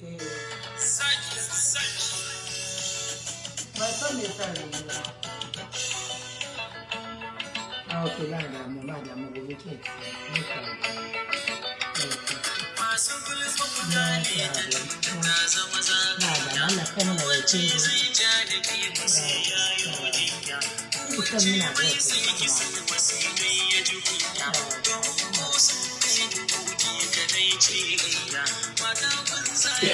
eh ba san me sa ne ba ah okay ba da mu ba da mu gobe ke masu gulma mutane ta zama na zaga da kan na wace zai ja da ke musu ya yi mina da bai sai ki sun masu dai ya ji kunya ko sun kai dubu ki kadai ce gayya mata ya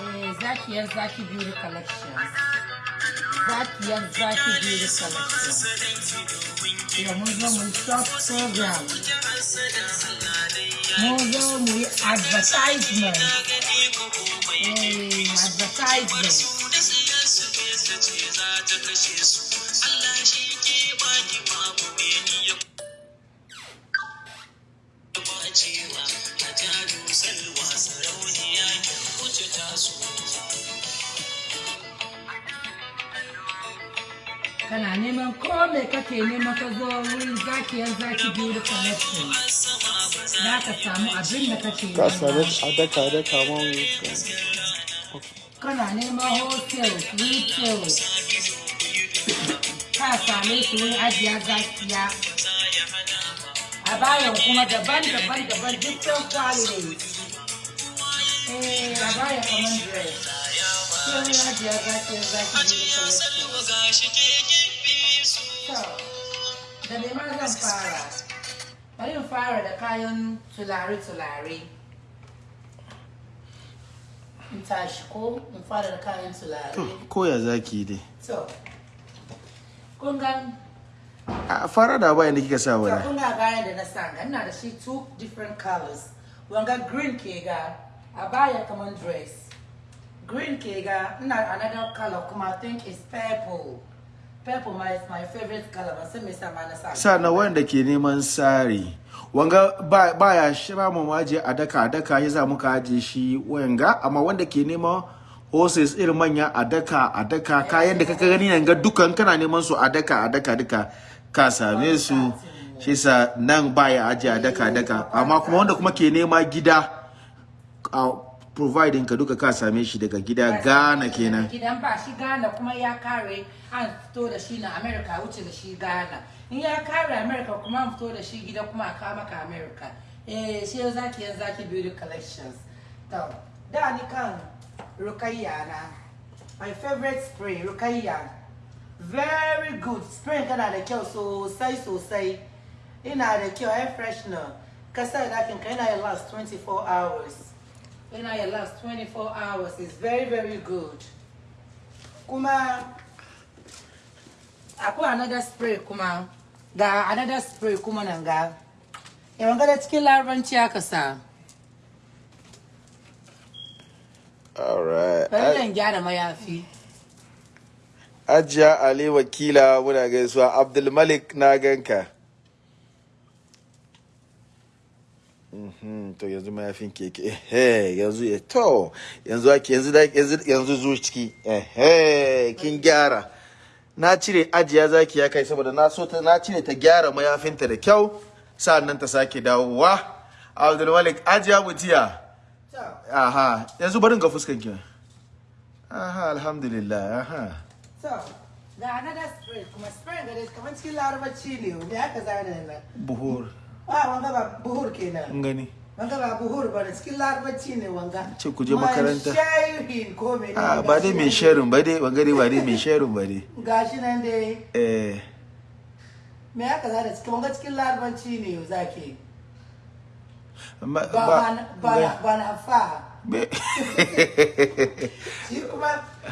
Eh, Zakiyar Zaki Beauty Collection. Zakiyar Zaki Beauty Collection. sadanki domin ki Yau mun zo mu short program. ya Mun zo mu yi advertisement. Eh, advertisement. Me kake neman ka zo wurin Zakiyar Zaki Beauty Collection. sama ba za Za ka samu abin da kake ka same nema. a daka daka wani Kana neman hotel, retail. Ka same su wurin ajiya zakiya. A bayan kuma daban-daban daban different quality. Eh, a bayan kamar dress. Sai wurin ajiya zakiya zaki gibi su So, da me ma zan fara? Bari in fara da kayan tulare-tulare. In tashi ko in fara da kayan tulare. koya zaki dai So, kun ga a fara da bayan da kika sa wala kun ga gaya da na sa ga ina da shi two different colors. Wanga green ke ga a baya kaman dress. Green ke ga ina another color kuma I think it's purple. Purple my my favorite color. Ban san me yasa ma na sa. sa na wanda ke neman sari wanga ba baya shira mu waje a daka a daka ya za muka aje shi wanga amma wanda ke neman horses irin manya a daka a daka kayan da kaka gani nan ga dukan kana neman su a daka a daka duka ka same su shi sa nan baya aje a daka a daka amma kuma wanda kuma ke nema gida providing ka duka ka same shi daga gida Ghana kenan Gidan ba shi Ghana kuma ya kare an fito da shi na America wuce da shi Ghana. In ya kare America kuma an fito da shi gida kuma a kawo maka America. Eh shi ya zaki yan zaki beauty collections. To da ni kan Rukayya na. My favorite spray Rukayya. Very good. Spray kana da kyau sosai sosai. Ina da kyau air freshener. Kasar ɗakin ka yana ya last 24 hours. Yana ya last 24 hours. It's very very good. Kuma akwai another spray kuma ga another spray kuma nan ga. Yawan gada cikin larabanci aka sa. alright Bari gyara mayafi. Ajiya Ali wakila muna gaisuwa Abdulmalik na ganka. Mhm, to yanzu mayafin keke. Ehe yanzu ya to yanzu ake yanzu da yanzu yanzu zo ciki. Ehe kin gyara. Na cire ajiya zaki ya kai saboda na so ta na cire ta gyara mayafinta da kyau sa'an nan ta sake dawowa. Abdulmalik ajiya mutiya aha yanzu barin ga fuskan ki aha alhamdulillah aha. So ga another spray kuma spray ga dai kamar cikin larabanci ne me aka zana nan. buhur. Wanga ba buhur kenan. gani Wanga ba buhur ba ne cikin larabanci ne wanga. Ce ku je makaranta. Shayin ko me a ba dai mai sharin ba dai ban gani ba dai mai sharin ba dai Gashi nan dai eh me aka zana cikin wanga cikin larabanci ne zaki. ba Ba ba na fa. Be- Shi kuma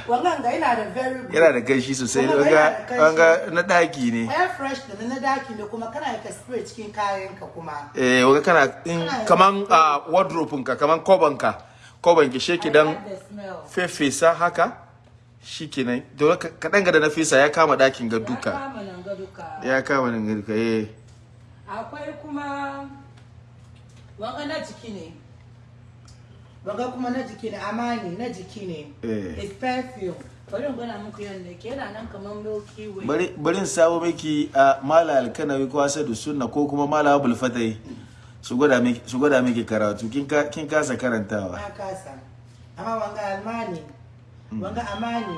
wannan ga yana da very good. yana da gashi sosai wanga kanshi. na daki ne Air fresh da na daki ne kuma kana ka spray cikin kayan ka kuma. eh wanga kana in kaman a wardrobe ka kaman koban ka koban ki sheki dan fefesa haka shikenan to kadan ga da na fesa ya kama ɗakin ga Ya duka kama nan ga duka. ya kama nan ga duka eh Akwai kuma wanga na jiki ne. Wanga kuma na jiki ne amani na jiki ne. Eh. It's perfume. bari gwada muku yadda ke yana nan kamar milky way bari bari sabo miki a mala alkanawi ko asadu sunna ko kuma mala abul fatai su gwada miki su gwada miki karatu kin ka kin kasa karantawa na kasa amma wanga almani wanga amani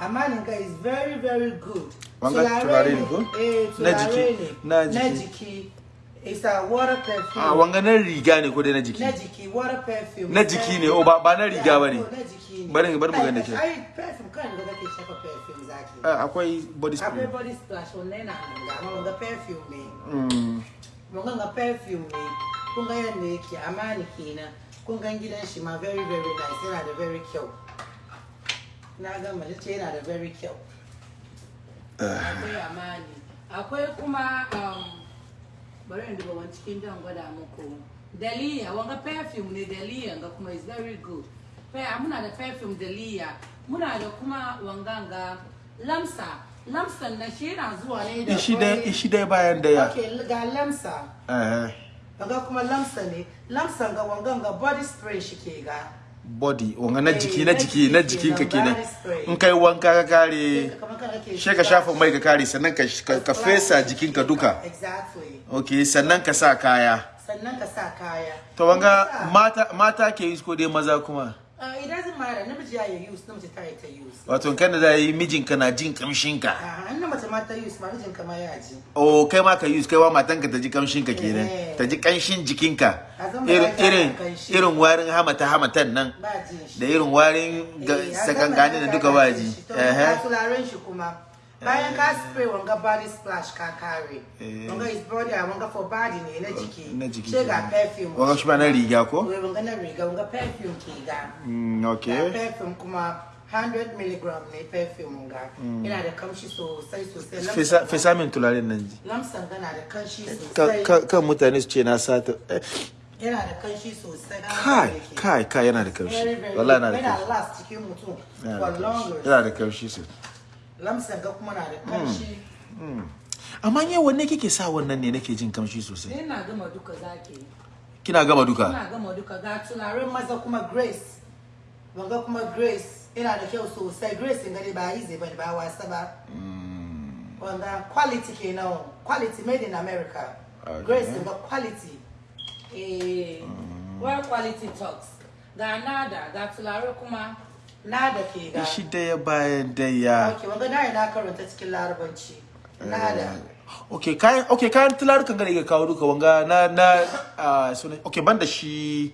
amani ga is very very good Wanga turare ne ko? eh Na turare jiki? ne Na na jiki. Jiki it's a water perfume. A wanga na riga ne ko dai na na jiki jiki water perfume. Na jiki ne, oh, ba- ba na riga ba ne. Yeah, na jiki ne. Bari- bari mu gani da Ai, perfume kan da kake shafa perfume zaki Ah, akwai body akwai spray body splash wannan yana hanga amma wanga perfume ne. Mm. mun ga perfume ne. Kun ga yadda yake amani kenan. Kun ga gidan shi ma very very nice yana da very kyau. Na ga mace ce yana da very kyau. Akwai amani. Akwai kuma um, bari in duba wani cikin dan gwada muku. Daliya wanga perfume ne daliya ga kuma is very good. Pe- muna da perfume daliya. Muna da kuma wanganga lamsa. Lamsan na shi yana zuwa ne da ishi dai ishi dai bayan ɗaya. Okay ga lamsa. Eh Wanga kuma lamsa ne, lamsan ga wangan ga body spray shi ke ga. Body wanga na jiki na jiki na jiki jikinka kenan, in kai wanka ka kare she ka shafa mai ka kare sannan ka ka- ka fesa jikinka duka. Exactly. okay sannan ka sa kaya. Sannan ka sa kaya. to wanga mata mata ke yi ko dai maza kuma? It doesn't matter, namiji ya yi use, namiji ta yi ta use. wato kan da za yi mijinka na jin kamshinka Ah, an na mace ma ta use, ma mijin kama ya ji. o kai ma ka use kai wa matanka ta ji kamshinka kenan. Eh. ta ji kanshin jikinka. Irin irin warin hamata hamatan nan. Da irin warin Eh, sakangani da duka ba ji. ga turaren shi kuma. Bayan ka spray wanga body splash ka kare. Eh. Wanga is body, wanga for body ne na jiki. na jiki Sai ga perfume. wanga shi ba na riga ko wanga na riga, wanga perfume ke ga. Mm, okay perfume kuma 100 milligram ne perfume ga. Yana da kamshi sosai sosai. fesa fesa min turaren nan ji Lamsan gana da kanshi Ka- sosai. ka- kan mutane su ce na sata eh, Yana da kanshi sosai. kai kai kai yana da kamshi wallahi yana da Yana kamshi last cikin mutum yana for da kamshi longer. yana da kamshi sosai Lamsan ga kuma na da kanshi. amma yau wanne kike sa wannan ne nake jin kamshi sosai Ina gama duka zaki. kina gama duka Ina gama duka ga turaren maza kuma Grace. Wanga kuma Grace. Yana da kyau sosai. Grace in gani ba easy ba ba wasa ba. Wanga quality kenan. Quality made in America. Grace ga quality. Eh, where quality talks. Ga nada, ga tulare kuma nada ke ga. shi ɗaya bayan ɗaya Okay, wanga na na karanta cikin larabanci. Nada. okay kayan okay kayan tularukan ga da kawo duka wanga na na sunan banda shi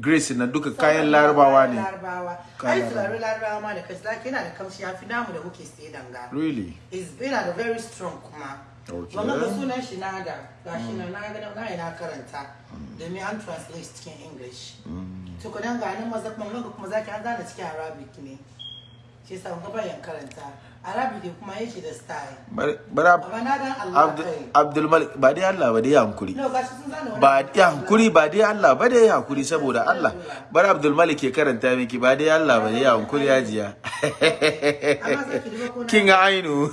grace na duka kayan larabawa ne. Larabawa. Ai larabawa. ma da zaki yana da kamshi ya fi namu da kuke sai danga. really? Is yana da very strong kuma. Wannan ga sunan shi nada gashi nan na ga na karanta. Domin an translate cikin english. To kudan ga nan maza kuma zaki an zana cikin arabic ne. Shi yasa wanga bayan karanta. Arabic ne kuma yake da style. Abdul malik ba dai Allah ba dai ya hankuri. Ba ya hankuri ba dai Allah ba dai hankuri saboda Allah. Bari abdul malik ke karanta miki ba dai Allah ba dai ya hankuri ya jiya. Kin ga ainu.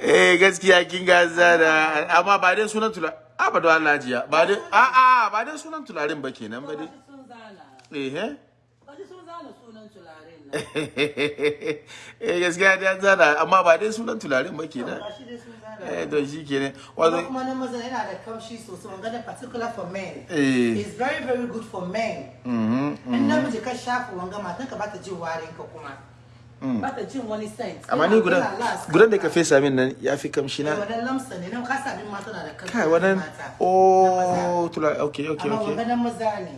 Eh gaskiya kin ga zara amma ba dai sunan tula a ba da Allah jiya. Ba dai a a ba dai sunan tularin ba kenan ba dai. Eh eh gashi sun zana sunan tularen nan eh gaskiya an zana amma ba dai sunan tularin ba sun zana eh to shi kenan Wanda wato kuma na maza yana da kamshi sosai wanga da particular for men. Eh. It's very very good for men. mhm In namiji ka shafa wanga matan ka bata jin warin ka kuma. Bata jin wani scent. amma ni gudan gudan da ka fesa min nan ya fi kamshi Eh, na Wannan lamsa ne nan ka sami mata na da kamshi. kai wannan oh tula okay okay Amma okay wanga na maza ne.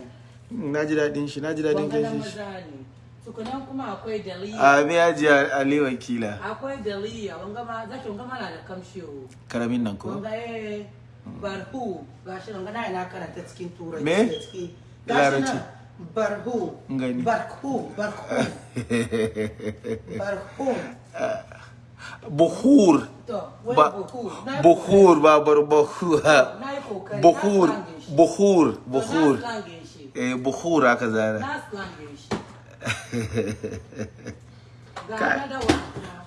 na ji daɗin shi na ji na kai shi ne. Tukunan kuma akwai daliya. a me ya ji ali wakila Akwai daliya wanga ma zaki wanga ma na da kamshi ƙaramin nan ko Wanga eh barhu gashi nan ga na yana karanta cikin turanci Me? Larabci. barhu. Ngani. Barhu, barhu. Barhu. buhur buhur. Ba bar buhur buhur buhur buhur eh buhur aka zara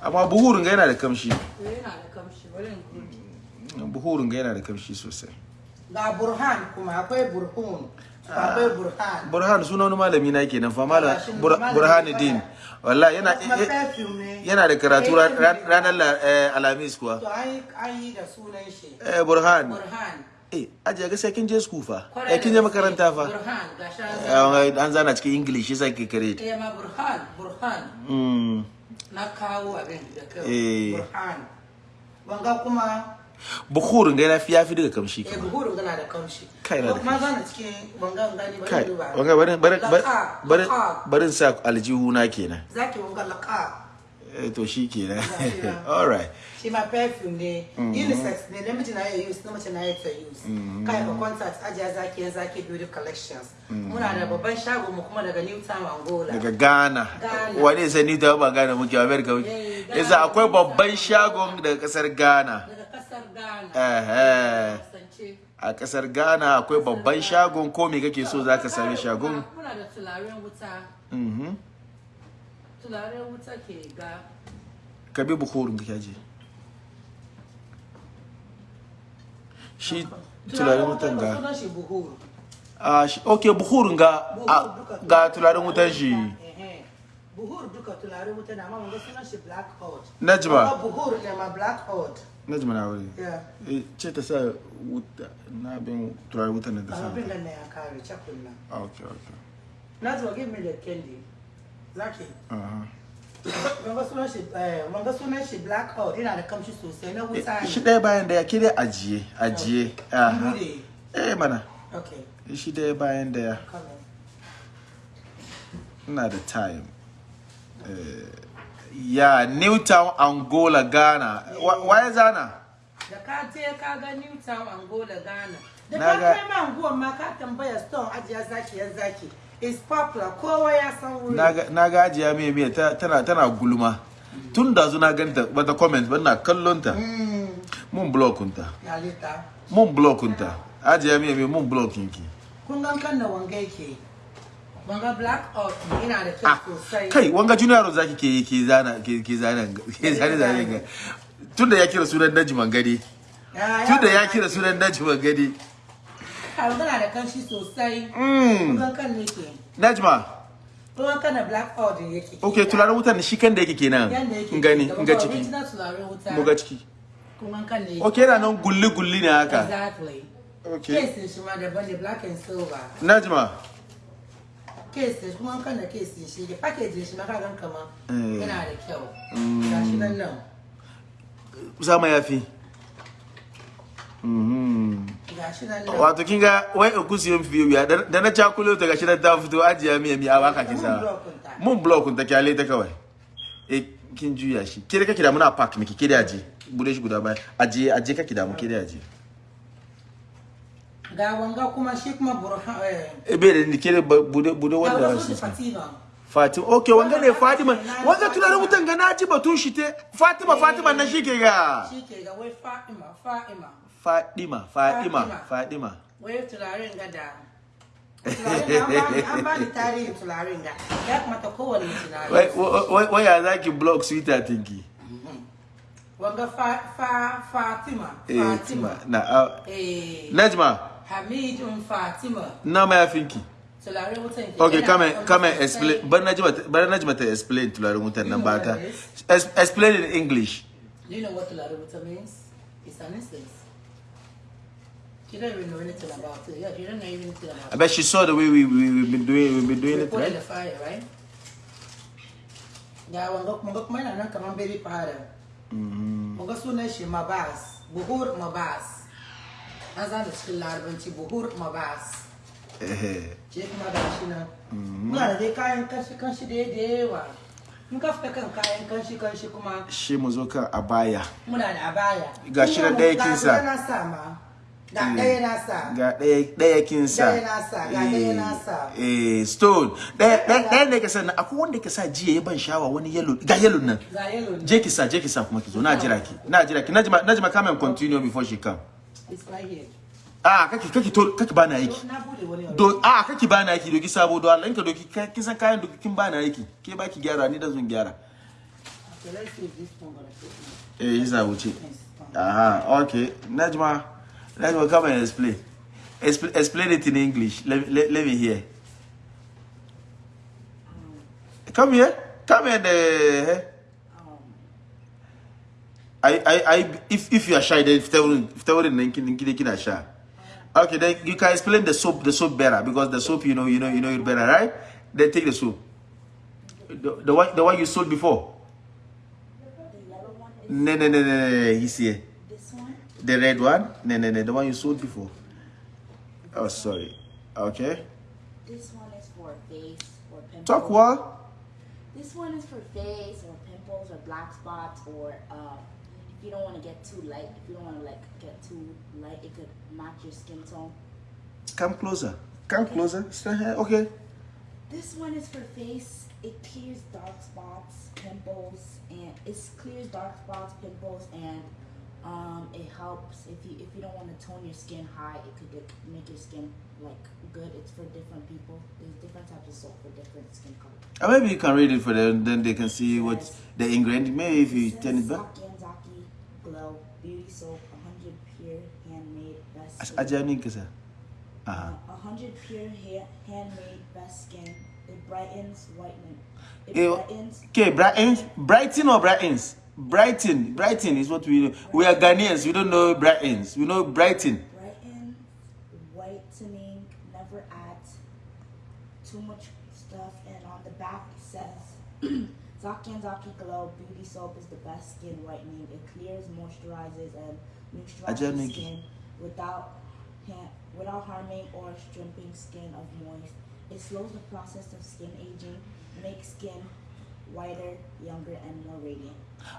Amma buhurun ga yana da kamshi. To, Yana da kamshi. Bari in gudu. buhurun ga yana da kamshi sosai. Ga burhan kuma akwai burhun. akwai burhan. Burhan suna wani malami na kenan fa malami burhanuddin. wallahi yana yana da karatu Eh, ran- ran- ranar la- eh, alhamis kuwa. To an yi da sunan shi. Eh burhan. Burhan. Eh ajiya gaskiya kin je school fa? Eh kin je makaranta fa? Burhan ga shi an zama. Eh, an zana cikin english yasa ke kare eh ma burhan burhan. Mm na kawo abin da kai Eh. burhan. Wanga kuma bukhurin ga yafi yafi daga kamshi eh kama buhurun gana da kamshi. Kai na da kuma zana cikin wanga gani bari kai duba. wanga barin laka. barin sa aljihu na kenan. Zaki wanga laka eh to shi Gaskiya. all right shi ma perfume ne unisex ne namiji na iya use mace na iya ta use kai ka contact ajiya zaki yan zaki beauty collections muna da babban shago mu kuma daga new town angola daga Ghana. Ghana. Wani sai ni ta ba Ghana muke America muke. Eh. Yasa akwai babban shagon daga ƙasar Ghana. daga ƙasar ghana Eh a ƙasar Ghana akwai babban shagon ko me kake so zaka sami shagon. muna da tularen wuta Tularen wuta ke ga Ka bi bukhurin ka je. Shi turaren wutan ga. sunan shi Ah okay bukhurin ga ga turaren wutan shi. Ehe. buhuru duka tularen wuta na amma wanga sunan shi black hot Najma. Buhuru ne ma black hot Najma na wuri. Eh ce ta sa wuta na bin turaren wutan ta sa. abin nan ne ya kare cakun nan Okay okay. Najma give me the candy zaki Aha. wanga sunan shi eh wanga sunan shi black hot yana da kamshi sosai na wuta shi ɗaya bayan daya ke dai ajiye ajiye aha bude eh mana okay. Shi ɗaya bayan daya ina da time. Eh, ya newtown angola ghana. Waye zana da ka je ka ga New Town Angola Ghana. Da Na ka ga- kai ma anguwan ma ka tambaya stone ajiya zaki yan zaki is popular. Kowa ya san wuri. Na ga- na ajiya mai mai ta- tana tana gulma. Tun da zu na ganta bata comment ba na kallon ta. Mm, mun blockunta ya lita. Mun blockunta ajiya mai mai mun blockin ki kun gan kan da wanga yake? Wanga black out yana da ah kyau sosai. kai wanga junior zaki ke ke zana ke ke zana ke zana zana ga. Tun da ya kira sunan najman gadi. Tun da ya kira sunan najman gadi. Da kanshi sosai. Mm. Kan najma. Kan da black out yake. Ok turaren wutan shi kan da yake kenan. Gani ga ciki. mu ga ciki. Kun gan kan ne ok yana nan gulli gulli ne haka. Exactly. Ok. Kesin shi ma daban ne black and silver. Najma. Kesin kuma kan da kesin shi da package shi ma kagan kama Eh. yana da kyau. Gashi nan nan. Zama yafi Mhm. gashi nan nan wato kin ga wai okusiyon fiye wuya da da na cakulo ta gashi nan ta fito ajiya miya miya baka Mun kisa mun block ta ƙyale ta kawai. Eh kin juya shi. Ke da kake da muna park miki ke da aje. Bude shi guda baya. Aje aje kake da mu ke da aje. Ga wanga kuma shi kuma burhan eh. E bai da ni ke da ba- buɗe buɗe wanda shi da fatima. Fatima okay wanga ne Fatima. Wanga tunanin wutan ga na ji batun shi te. Fatima Fatima nan shi ke ga. shi ke ga wai fatima fatima. Fatima Fatima Fatima. Fatima wai turaren ga da turaren ga an bani- an bani tarihin turaren ga ya kamata kowane mutum wai na wai wai ya zaki block sweeter tinki wanga fa fa fatima eh fatima Fatima na ah, eh Najma hamidun fatima na mayafinki turaren wutan ke Okay, yana come da and come and kamshi explain. sosai. Bar Najma, bar Najma ta explain tularin wutan nan You know ba ta. what it is? Es- Explain in English. Do you know what Tularubuta means? It's an instance. She don't even know anything about it. Yeah, she don't know even anything about I bet she saw the way we we we've been doing we've been it. doing We it, put it in the right? fire, right? Yeah, wanga wanga kuma yana nan kaman baby powder. Wanga sunan shi Mabas, Buhur Mabas. An zana cikin larabanci Buhur Mabas. Eh, Je kuma ga shi nan. Muna da dai kayan kanshi kanshi da yawa. In ka fita kan kayan kanshi kanshi kuma Shi mu zo kan abaya. muna da abaya. Ga shi nan ɗaya kin sa. Ga ɗaya na sa ma. Ga ɗaya na sa. Ga ɗaya kin sa. Ɗaya na sa, ga ɗaya na sa. Eh, eh, stone. Ɗaya ne ka sa. Akwai wanda ka sa jiya ya ban shawa wani yellow. Ga yellow nan. Ga yellow. Je ki sa, je ki sa kuma ki zo. Na jira ki. Na jira ki. Najma Najma come and continue before she come. It's right here. Ah, kake kake to kake bana abu. do a kake bani aiki doki sabo do Allah in ka doki kin san kayan doki kin bani aiki ke baki gyara ni da zan gyara eh yasa wuce aha okay najma najma come and explain Expl- explain it in English. Let, let, let me hear. Come here. Come here. The, Um, I, I, I, if, if you are shy, then if they wouldn't, if they wouldn't, are shy. Okay, then you can explain the soap, the soap better because the soap, you know, you know, you know it better, right? Then take the soap. The, the one, the one you sold before. No, no, no, no, no. He's here. The red one? No, no, no. The one you sold before. Oh, sorry. Okay. This one is for face or pimples. Talk what? This one is for face or pimples or black spots or uh, if you don't want to get too light. If you don't want to like get too light, it could match your skin tone. Come closer. Come closer. Stand here. Okay. This one is for face. It clears dark spots, pimples, and it clears dark spots, pimples, and um, it helps if you if you don't want to tone your skin high. It could get, make your skin like good. It's for different people. There's different types of soap for different skin color. Maybe you can read it for them, then they can see what the ingredient. Maybe if you turn it back. Zaki and Zaki Glow Beauty Soap, 100 pure handmade best ajanin ka sa. Uh. 100 pure hair, handmade best skin. It brightens, whitening. It Eh, brightens, Okay, Brighton, Brighton or Brightons? Brighton, Brighton is what we know. We are Ghanaians. We don't know Brightons. We know Brighton. brightens, whitening, never adds too much stuff. And on the back it says, Zaki and Zaki Glow Beauty Soap is the best skin whitening. It clears, moisturizes, and neutralizes skin without without harming or stripping skin of moist. It slows the process of skin aging, makes skin whiter, younger, and more radiant.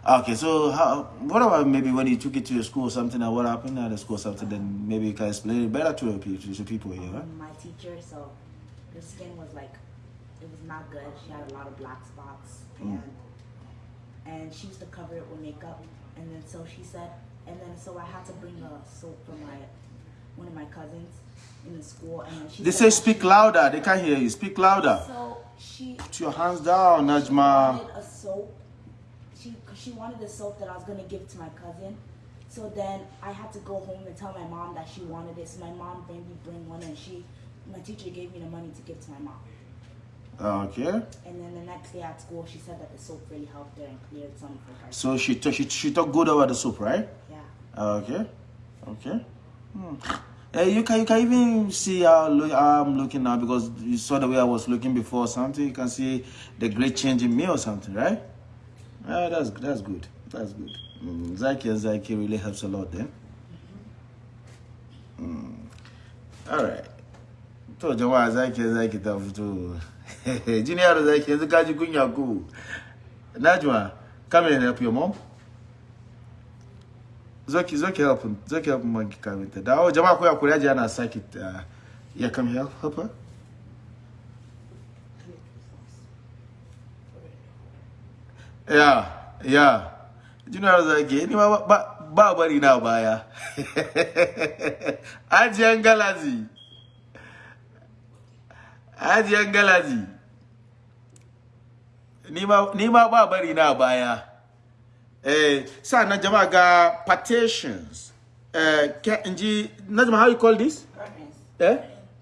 Okay, so how, what about maybe when you took it to your school or something, and what happened at the school or something, then maybe you can explain it better to, the people- to people here, right? Um, my teacher, so her skin was like, it was not good. She had a lot of black spots, and and she used to cover it with makeup. And then so she said, and then so I had to bring a soap for my one of my cousins in the school, and she. They said say speak louder. They can't hear you. Speak louder. So she Put your hands down, she Najma. wanted a soap. She she wanted a soap that I was gonna give to my cousin. So then I had to go home and tell my mom that she wanted it. So my mom made me bring one, and she, my teacher gave me the money to give to my mom. Okay. And then the next day at school, she said that the soap really helped her and cleared some for her. So she she she talked good about the soup, right? Yeah. Okay. Okay. Hmm. Eh, you can you can even see how, look, I'm looking now because you saw the way I was looking before something. You can see the great change in me or something, right? Ah, that's that's good. That's good. Mm, Zaki and Zaki really helps a lot then. Mm. All right. To jama'a Zaki and Zaki ta fito. Junior Zaki yanzu ka ji kunya ko. Najma, come and help your mom. Zoki, Zoki help him. Zoki help monkey come into that. Oh, jama'a ko ya kuri aji ana saki uh, yeah, come help, help her. Yeah, yeah. Junior Zaki, ni ma ba ba bari na baya. Ajiyan galazi. Ajiyan galazi. Ni ma ba bari na baya. Eh, sannan jama'a ga partitions. Eh, ke- inji, Najma, how you call this? Curtains. Eh?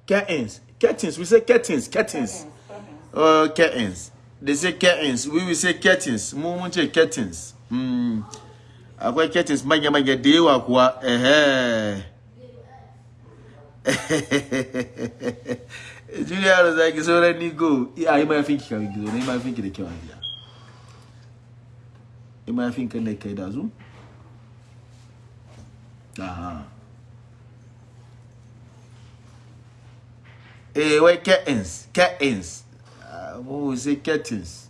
Curtains. Curtains. We say curtains. Curtains. Curtains. Curtains. Oh, curtains. They say curtains. We will say curtains. Mu mun ce curtains. Hmm. Akwai curtains manya-manya da yawa kuwa. Ehe. Julia da zaki sauran ni go. Iya, yi mayafinki kawai gizo. Na yi mayafinki da kyau a gida. Yi mayafinki ne kai da zu? Aha. Eh, wai curtains, curtains. Ah, Mu say curtains.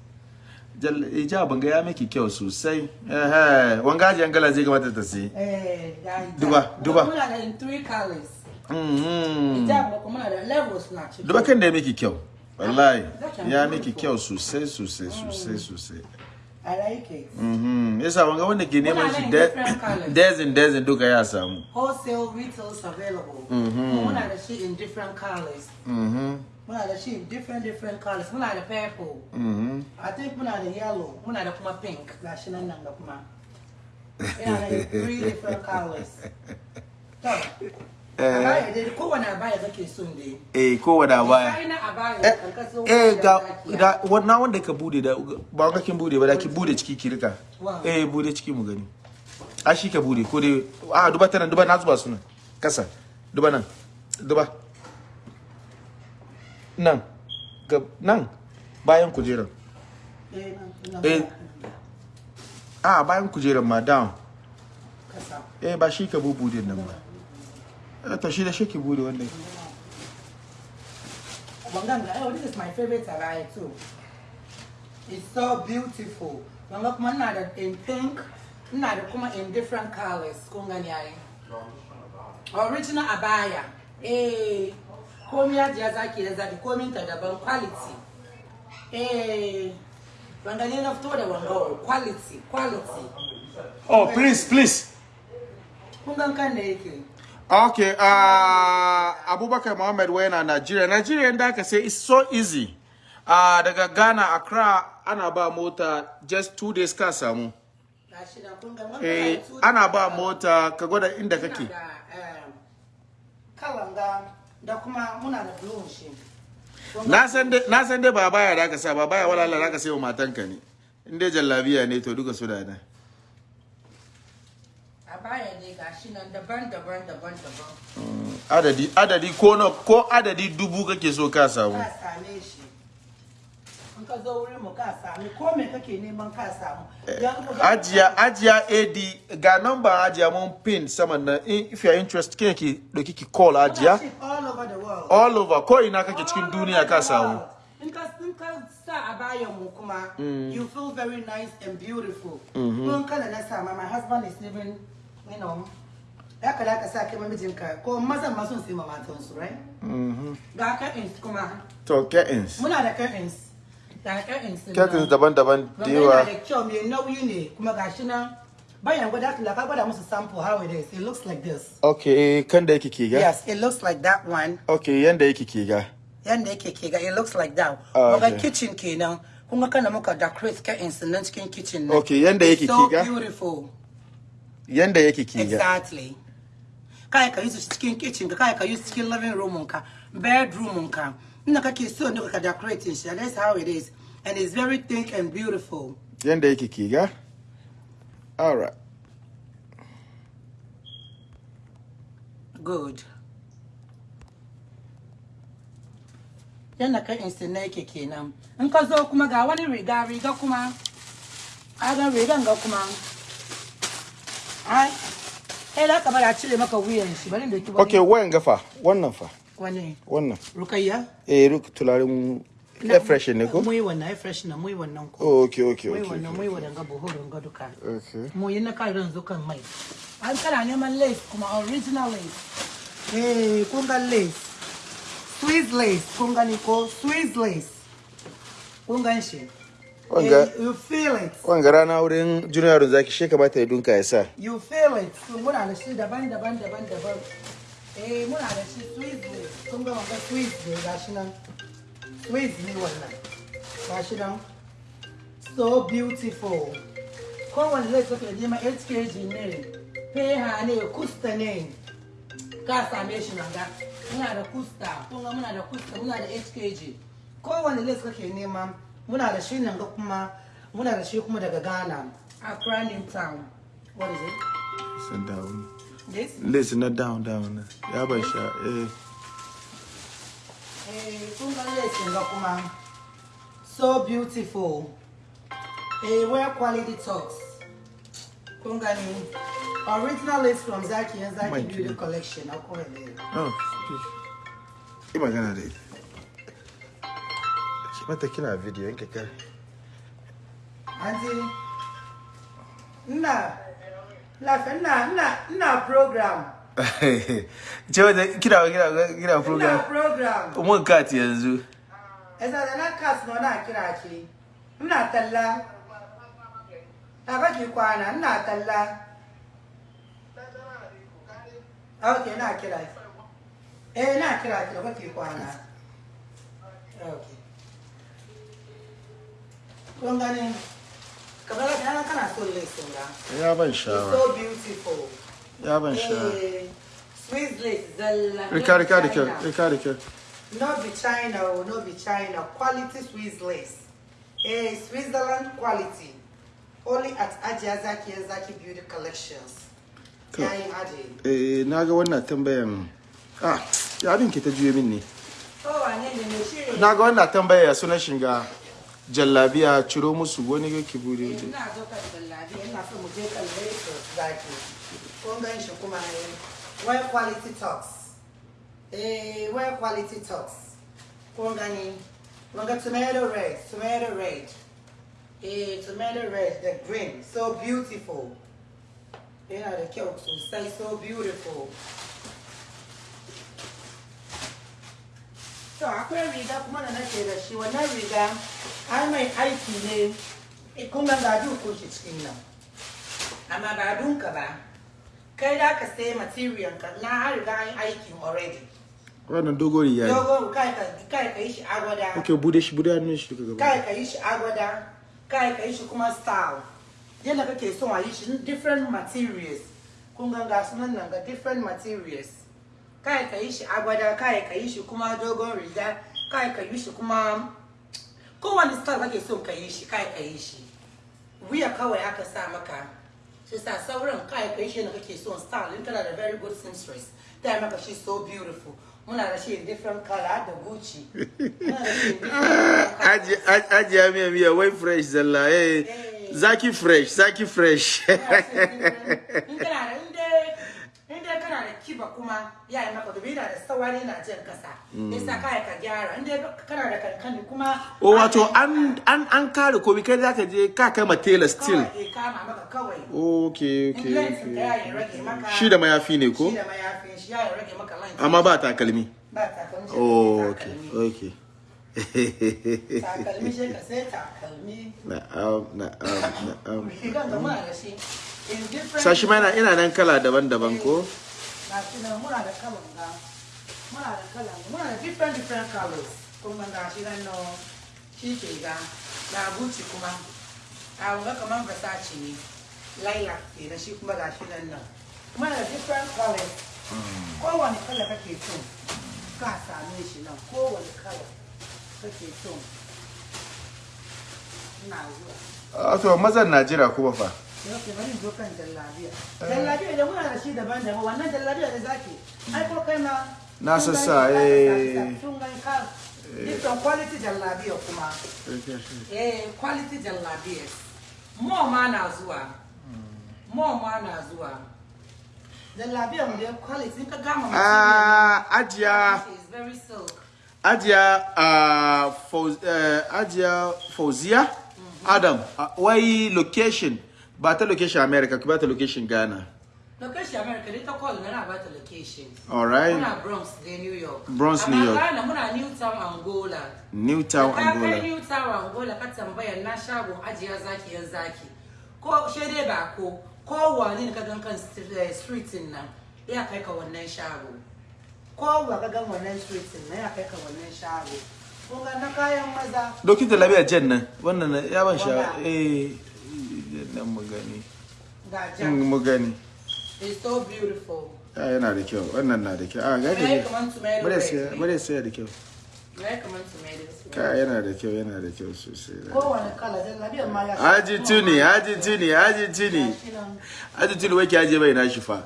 Jal- Ija banga ya miki kyau sosai. Eh, wanga ajiyar gala zai kamata ta sai. Eh, da Duba, duba. Muna da in three colors. Da da ciki. Duba kan da ya miki kyau. Wallahi, That's ya miki kyau sosai sosai sosai sosai. I like it. Mm-hmm. Yasa wanga wanda ke neman Muna shi nan da- different colors. dazin dazin duka ya samu. Wholesale retails available. Muna da shi in different colors. Mm-hmm. Muna da shi in different different colors. Muna da purple. Mhm. I think muna da yellow. Muna da kuma pink. Gashi nan nan da kuma. Da three different colors. To, abaya dai kowane abaya kake son dai. Eh eh eh wanda ga da wannan wanda ka buɗe da ba ga kin buɗe ba da ki buɗe ciki ki riƙa. Eh buɗe ciki mu gani. A shi ka buɗe ko dai a duba ta nan duba na zuba su nan kasa duba nan duba. Nan ga nan bayan kujerar Eh, Eh. a bayan kujerar ma down. Eh ba shi ka bubude nan ba. Eh to shi da shi ki bude Wanganga, oh, this is my favorite abaya too. It's so beautiful. Wanga kuma ina da in pink, ina da kuma in different colors. Kun gani yayi. Original abaya. Eh, komi ya jiya zaki da zaki, komin ta daban quality. Eh, wanga ne na fito da wanga quality, quality. oh please please Kun gan kan da yake. Okay, uh, Abubakar Muhammad wayana Nigeria. Nigeria da aka say it's so easy. Uh, daga Ghana, Accra, ana ba mota just two days ka samu. Eh, na ana ba mota ka gwada inda kake. Um, kalanga da kuma muna da blue shi. Na san dai na ba baya da aka sa ba baya wala da aka sai wa matanka ne. In dai jallabiya ne to duka su da nan. Gashi nan daban-daban daban-daban. Adadi adadi ko na ko adadi dubu kake so ka samu. Ka same shi. In ka zo wurin mu ka ko me kake neman ka samu. Ga- Ajiya ajiya AD ga number ajiya mun pin saman nan if you are interested kike ki doki ki call ajiya. all over the world. all over ko ina kake cikin duniya ka samu. In ka ka sa a bayan mu kuma, you feel very nice and beautiful. Kun kala na sa ma, my husband is living, you know, ya kada ka sa kai ma mijinka ko mazan ma sun sai ma matansu, right? Ga curtains kuma, to curtains muna da curtains. Ga curtains. curtains daban-daban da yawa da kyau mai nauyi ne kuma gashi nan bayan gwada ka ka gwada musu sample how it is. It looks like this. okay kan da yake ke ga Yes, it looks like that one. okay yanda yake ke ga Yanda yake ke ga it looks like that. Ah, okay. kitchen kenan. Kun ga kana muka decorate curtains nan cikin kitchen nan. Okay, yanda yake so ke ga? beautiful. Yanda yake ke Exactly. Kai ka shi cikin kitchen ka kai ka cikin living room ka, bedroom ka. Ina kake so ne ka decorate shi. That's how it is. And it's very thick and beautiful. yanda yake ke ga alright Good. Yanda ka instant na yake kenan. In ka zo kuma ga wani riga riga kuma. Agan rigan ga kuma. Ai. Eh da ka bari a cire maka wuyan shi bari da ki okay wayan gafa wannan fa. Wani. wannan. Rukayya. eh ruk tularin air fresh ne ko? Mu yi wannan air fresh na mu yi wannan ko. okay okay okay wannan mu okay, yi wannan ga buhurun ga duka. okay mu yi na kan yanzu kan mai. An kana neman lace kuma original lace. Eh kun ga lace. Swiss lace kun gani ko? Swiss lace. Kun gan shi? Wanga- Eh, you feel it. wanga rana wurin junior zaki she kamata ya dunka ya sa. You feel it. So muna da shi daban daban daban daban. Eh muna da shi swiss kun ga wanga swiss ne gashi nan. Swiss ne wannan. Gashi nan. So beautiful. Kowane lace kake nema 8 kg ne. Peha ne kusta ne. Ka same shi nan ga. Muna da kusta. Kun ga muna da kusta muna da 8 kg. Kowane lace kake nema muna da shi nan ga kuma muna da shi kuma daga Ghana Accra New Town. What is it? Sun down. This? Listen na down down. Ya ban sha eh. Eh kun ga lace ga kuma. So beautiful. Eh wear quality talks. Kun gani original lace from Zaki and Zaki Beauty. Collection. Akwai ne oh da ita ki mata kina video yanke kai Auntie, ina, lafiya, ina, ina, ina program. ce wata kina kina kina Ina program program. mun kat yanzu Esa da na kas no na kira ki. Ina talla. A kake kwana, ina talla. Okay, na kira ki. Eh, na kira ki da kake kwana. Okay. Kun gani? Kamar da kana kana so lace ga. ya ban It's shawa so beautiful. ya ban shawa Eh, Swiss lace zalla. riƙa riƙa da kyau China. riƙa da kyau No be China, oh, no be China. Quality Swiss lace. Eh, Switzerland quality. Only at Ajia Zaki and Zaki Beauty Collections. Eh na ga wannan tambayan ah ya abin ke ta juye min ne Oh, na ga wannan tambaya ya suna shiga jallabiya ciro musu wani yake Ina zo kan jallabi, ina so mu je lace zaki. Shi kuma quality talks. Eh, wear quality talks. Kun gani? Kun tomato red, tomato red. Eh, tomato red, the green, so beautiful. Yana da kyau sosai, so beautiful. To akwai riga kuma da nake da shi wannan riga ai mai aiki ne. Eh, kun ga shi cikin nan. Amma ba dunka ba. Kai da ka sai material ka na har riga an aikin already. Wannan dogori ya yi dogon kai ka kai ka yi shi agwada ok buɗe shi buɗe hannun shi duka kai gaba ka yi shi agwada kai ka yi shi kuma style. Yadda kake son a yi shi different materials. Kun ga ga sunan nan ga different materials. Kai ka yi shi agwada kai ka yi shi kuma dogon riga. Kai ka yi shi kuma kowane style kake son ka yi shi kai ka yi shi. Wuya kawai aka sa maka. Shi sa sauran kai ka yi shi yadda kake son style in kana da very good seamstress ta maka shi so beautiful. Muna da shi in different color da gucci. Muna da shi in different color. ajiya miya miya wai fresh zalla eh. Zaki fresh zaki fresh kiba kuma ya yi maka dubi da sawari na jan kasa. Yasa kai ka gyara inda kana da kankani kuma o wato an an an kare komi kai zaka je ka kama tailor still. Kawai ke kama maka kawai. Okay okay ka shi da mayafi ne ko? Shi da mayafin shi ya rage maka length amma ba takalmi. Ba takalmi oh ka okay okay. Takalmi shi ka sai takalmi. Na'am na'am na'am. Sashi ma ina nan kala daban-daban ko? Ga shi nan muna da kalan ga muna da kalan muna da different different colors. Kuma ga shi nan no shi ke ga ga buci kuma. A wanga kaman versace ne. Lilac ke da shi kuma ga shi nan nan. Muna da different colors. Hmm. Kowane kala kake so ka same shi nan. Kowane kala kake so. Ina zuwa. Ah, Wato mazan na jira kuma fa yau ke bari zo kan jallabiya jallabiya da muna da shi daban-daban wannan jallabiya da zaki ai ko kai ma Na sun sassa, gani, eh. sun gani ka different quality jallabiya kuma eh quality jallabiya mo ma na zuwa mo ma na zuwa jallabiya mu da quality. Ka gama Ah, ajiya ajiya eh, ajiya fauziya adam wai location ba ta location america ki ba ta location ghana. Location america dai ta call na ba ta location. Alright muna bronx da new york. Bronx, New York. Ghana muna newtown angola. Newtown Da ka kai angola. New Tower Angola ka tambaya na shagon ajiya zaki yan zaki. Ko shede ba ko ko wani ka gan kan eh, street nan ya kai ka wannan shago. Ko wa ka gan wannan street nan ya kai ka wannan shago. Kun ga na kayan maza. Dokin da labiya jen nan. Wannan na- ya ban sha eh. Nan mu gani. Ga in mu gani. It's so beautiful. ah yana da kyau. Wannan na da kyau. Ah ga Yayi ne bare sai da kyau. Ka yana da kyau yana da kyau sosai. Kowane kala jan labiyar ma ya Haji tuni, haji tuni, haji tuni. Haji tuni wai ki aje bai na shi fa.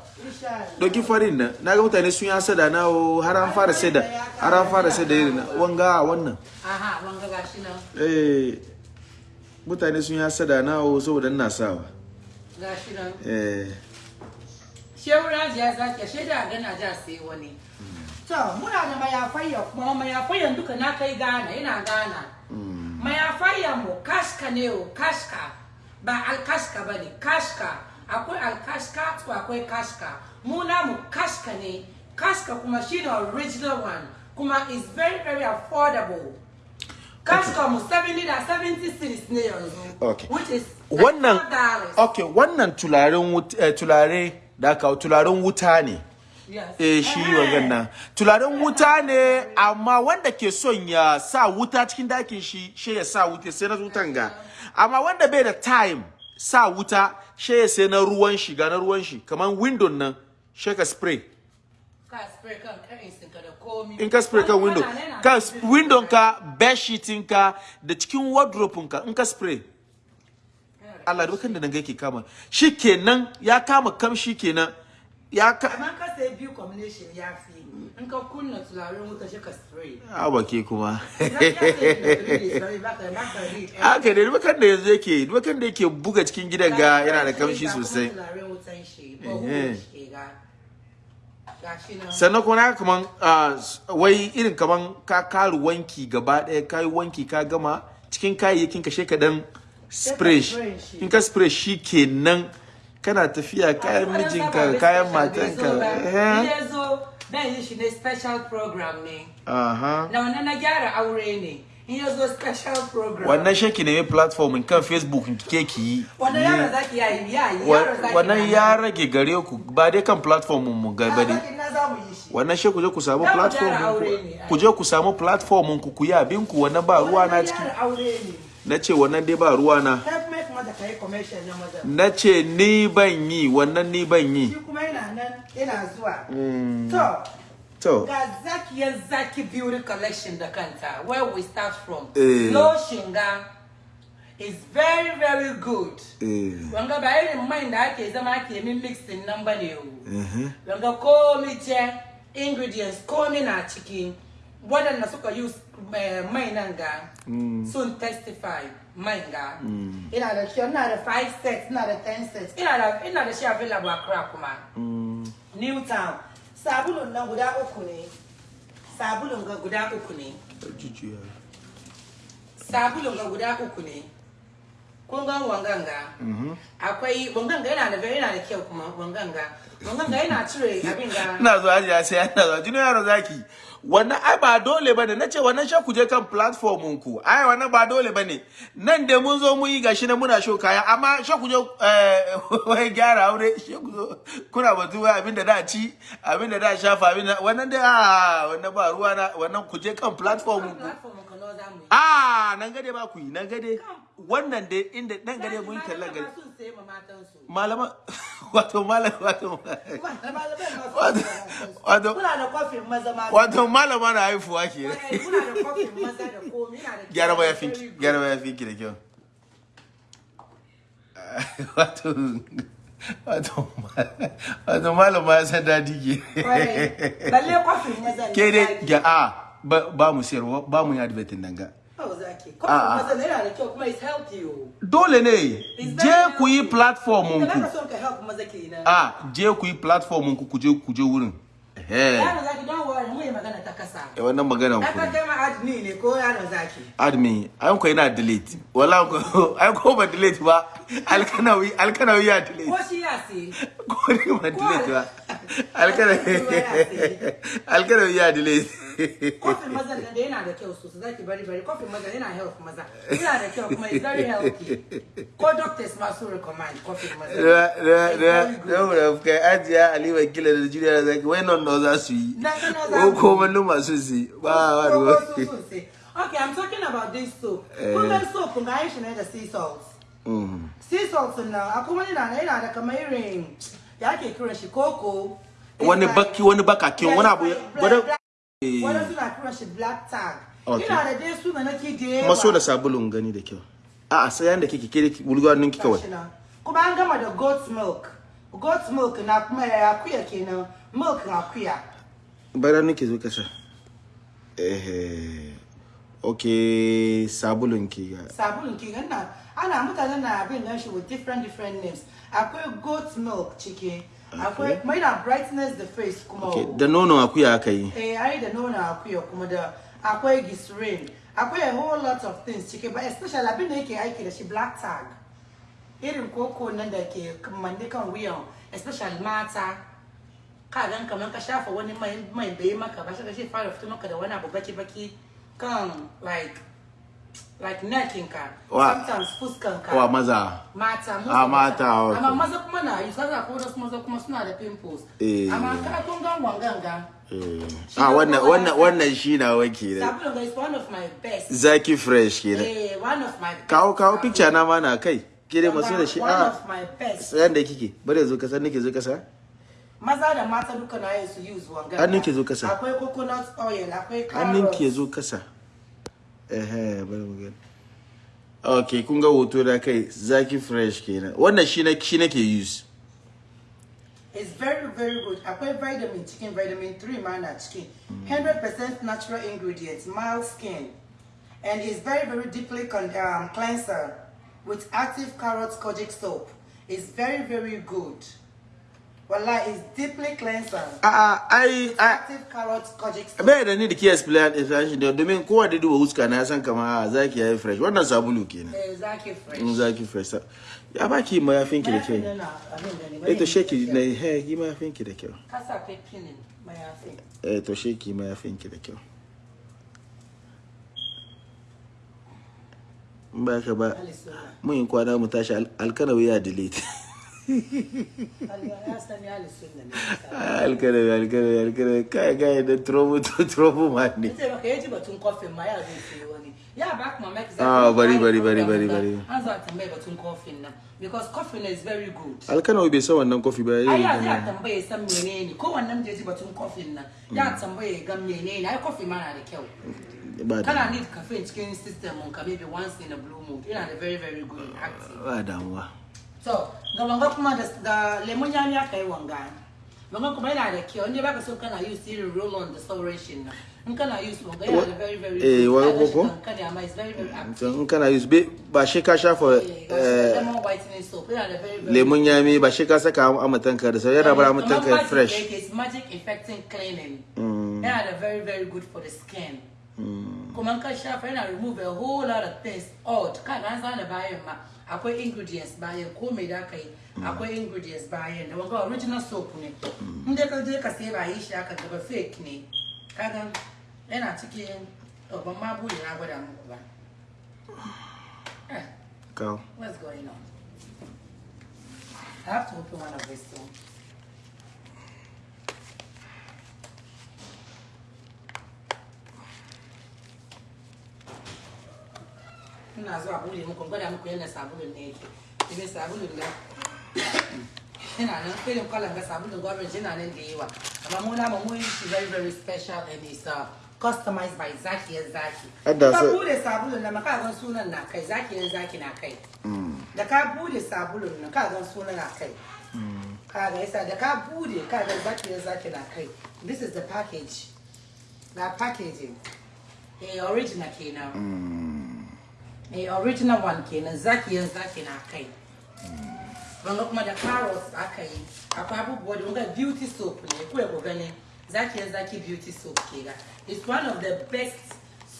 Doki farin nan, na ga mutane sun ya sada na har an fara sada, har an fara sada irin wanga wannan. Aha, wanga gashi nan. Eh. Mutane sun ya sada na o saboda ina sawa. Gashi nan. Eh Shehu Rajiya zaki shaida gana ja sai wani. To, muna da mayafayya kuma mayafayyan duka na kai Ghana, ina Ghana. Mayafayyan mu kashka ne o, kashka. Ba alkashka ba ne, kashka. Akwai alkashka to akwai kashka. Mu namu kashka ne. Kashka kuma shi ne original one. Kuma is very very affordable. Wannan $34. okay wannan tularen eh, tulare da aka tularen wuta ne. Eh shi Eh. wangan nan tularen wuta ne amma wanda ke son ya sa wuta cikin ɗakin shi shi ya sa wuta sai na wutan ga amma wanda bai da time sa wuta shi ya sai na ruwan shi ga na ruwan shi kaman window nan shi ka spray in ka spray kan window. ka window ka bed sheeting ka da cikin wardrobe ka in ka spray. Allah dukan da nan yake kama. Shikenan ya kama kamshi kenan. Ya ka amma ka sai biyu combination ya fi. In ka kunna turaren wuta shi ka spray. A bake kuma. Da haka ne dukan da yanzu yake dukan da yake buga cikin gidan ga yana da kamshi sosai. turaren wutan shi ba Eh. huwa shi ga gashi nan sannan kuma na kaman ah, wai irin kaman ka karu wanki gaba ɗaya ka yi wanki ka gama cikin kayayyakin ka sheka dan spray in ka spray shi kenan kana tafiya kayan mijinka kayan matanka. eh. dan yi shi ne special program ne. Na wannan na gyara aure ne. In ya zo special program. Wannan shaki ne platform kan facebook ke ki yi. Wannan yaro zaki yayi Wa- yaro zaki wannan ya rage gare ku ba dai kan platform mu ga yi shi. Wannan shi ku je ku samu platform ku. je ku samu platform ku ku yi abin ku. Wannan ba ruwa na ciki. na ce wannan dai ba ruwa na. Na ce ni ban yi wannan ni ban yi. Shi kuma yana nan yana zuwa. Mm, to to ga zakiyar zaki beauty collection da kanta where we start from. Eh. lotion ga is very very good. Eh, wanga ba da ake zama ake min mixing ba ne o mhm. wanga komi ce ingredients komi na ciki waɗanda suka use eh, mai nan ga sun testify mai ga ina da shi ina da 5 sets ina da 10 sets. Ina da ina da shi available a Accra kuma. Mm, Newtown sabulun nan guda uku ne. Sabulun ga guda uku ne. Sabulun ga guda uku ne. Kun gan wanganga? Akwai wanganga yana da yana da kyau kuma wanganga. Wanganga yana cire abin ga ina zuwa ajiya sai ina zuwa. Jini yaro zaki wannan ai ba dole ba ne. Na ce wannan sha ku je kan platform ku. Ai wannan ba dole ba ne. Nan da mun zo mun yi gashi na muna show kaya. Amma sha ku je eh, wai gyara aure. Sha ku kuna batu wai abin da da ci abin da da shafa abin da wannan dai a wannan ba ruwa na. Wannan ku je kan platform ku. A nan gade ba ku yi nan gade. Wannan dai inda nan gade mun kalla gade malama wato malam wato wato wato kuna da kofin maza ma. wato malama na haifuwa ke kuna da kofin maza da gyara baya finki good. gyara baya finki da kyau. Wato wato malama ya san daɗi ke. Ke dai ga a ba mu siyarwa ba mu yi advertin nan ga zaki. Kofin maza ne yana da kyau kuma it's healthy o. dole ne. Je ku yi platform ku. a je ku yi platform ku ku je ku je wurin. Eh Yaro zaki don worry mu yi magana ta kasa. eh, wannan maganan Ai ku ka kai ma admin ne ko yaro zaki. admin. An ko yana delete. Wala ko ai ko ba delete ba. alkanawi alkanawi ya delete Ko shi ya sai. ko ni ba delete ba alkanawi alkanawi ya delete Kofin maza da yana da kyau sosai zaki bari bari kofin maza yana help maza. Yana da kyau kuma it's very healthy. Ko doctors ma su recommend kofin maza. da da da da kai ajiya aliwa kila da juriya da zaki wai non no za su yi Na ga na za ko ko mallu masu su ba ba ruwa ko su sun sai. Okay, I'm talking about this soap. Kun ga soap kun ga shi ne da sea salt. Mm. sea salt nan akwai wani na yana da kamar irin ya ake kiran shi koko. Wani baki wani bakakin wani abu bari wani suna kiran shi black tag. Ina da dai suna nake da yawa. Maso da sabulun gani da kyau. A a sayan da kike kire wulga nan kika wai Gashi nan. kuma an gama da goat milk. Goat milk na kuma ya akuya kenan. Milk na akuya bara nake zo kasa eh okay sabulun ki ga. Sabulun ki ganna ana mutane na abin nan shi with different different names akwai goat milk ciki akwai mai na brightness the face kuma okay o. da nono akuya aka yi eh ai da nono akuya kuma da akwai glycerin akwai a whole lot of things ciki but especially abin da yake aiki da shi black tag irin koko nan da ke manne kan wuyan especially mata ka gan kamar ka shafa wani mai mai bai maka ba shi shi fara fito maka da wani abu baki baki kan like like neckinka Wa- sometimes fuskanka. Wa maza? Mata Ah, mata, amma maza kuma na yi sasa ko wasu maza kuma suna da pimples. Eh. amma ka kun gan wanganga. Eh. Ah wannan wannan wannan shi na wake da sabulun is one of my best. Zaki fresh kenan. Eh one of my best. Kawo picture na ma na kai. Kire maso da shi. one a of my best. Sayan da kike. Bari zo kasa nake zo kasa. Maza da mata duka na yin su use wanga Hannun ki zo kasa. akwai coconut oil akwai hannun ki ya carrots. zo kasa. Ehe bari mu gani ok kun ga hoto da kai zaki fresh kenan wannan shi na shi nake use It's very, very good. Akwai vitamin chicken, vitamin 3 mana chicken. 100% natural ingredients, mild skin. And it's very, very deeply con- um, cleanser with active carrot kojic soap. It's very, very good. Wallah, it's deeply cleanser. a a ai ai. Active carrot kojic bai da ni da ke explain explanation da domin kowa da duba huska na san kama a zaki yayi fresh. Wannan sabulu kenan. Eh, Zaki fresh. in zaki fresh. Ya baki mayafin ki da kyau eh to sheki na he yi mayafin ki da kyau. Kasa akwai pinin mayafin. eh to sheki mayafin ki da kyau. Ba ka ba mun kwana mu tashi al- alkanawi ya delete. Kai kai da trouble trouble man ne Ita baka yaji batun kofin ma ya zai sayi wani. Ya ba kuma Max. Ah, bari, bari, bari, bari, bari. An zo a tambaye batun kofin nan. Because kofin is very good. alkanawi bai san wannan kofi ba Ai yayi ya zai da tambaye san menene ko wannan da ya ji batun kofin nan. Ya tambaye ga menene ai kofi ma na da kyau. ba Kana da need caffeine cikin system mun ka maybe once in a blue moon. Yana da very very good and active. ba damuwa So, ga wanga kuma da da lemon yami aka yi wanga. Wanga kuma yana da kyau. Inda baka so kana use irin roll on da sauran shi nan. In kana use wanga yana da very very Eh, good. wa- Kaga shi ko? kankani amma it's very very active. in kana use be- ba shi ka shafa Eh, ga eh, lemon yami ba shi ka saka amatanka da sau yana bar amatanka fresh It's magic effecting cleaning. Mm. Yana da very very good for the skin. Kuma ka shafa ya na remove a whole lot of things. Odd. Ka an zana bayan ma. Akwai ingredients bayan ko me da ka yi. Akwai ingredients bayan da wanga original soap ne. In dai ka je ka sai ba yi shi aka gaba fake ne. Kaga ya na cikin ban ma bude na gwada muku ba. Kawo What's going on? I have to open one of these two. Ina zuwa bude muku gwada muku yadda sabulun ne yake. Idan sabulun nan yana nan irin kwalan ga sabulun gwamnati yana nan da yawa. Amma mu namu mun shi very very special and it's uh, customized by Zaki yan Zaki. Hadda Ka bude sabulun nan ka gan sunan na kai Zaki yan Zaki na kai. Da ka bude sabulun nan ka gan sunan na kai. Ka ga yasa da ka bude ka ga Zaki yan Zaki na kai. This is the package. The packaging. Eh original kenan. Eh original one kenan Zaki yan Zaki na kai. wanga kuma da carrots aka yi akwai abubuwa da wanga beauty soap ne kuwa ku gani. Zaki yan zaki beauty soap ke ga. It's one of the best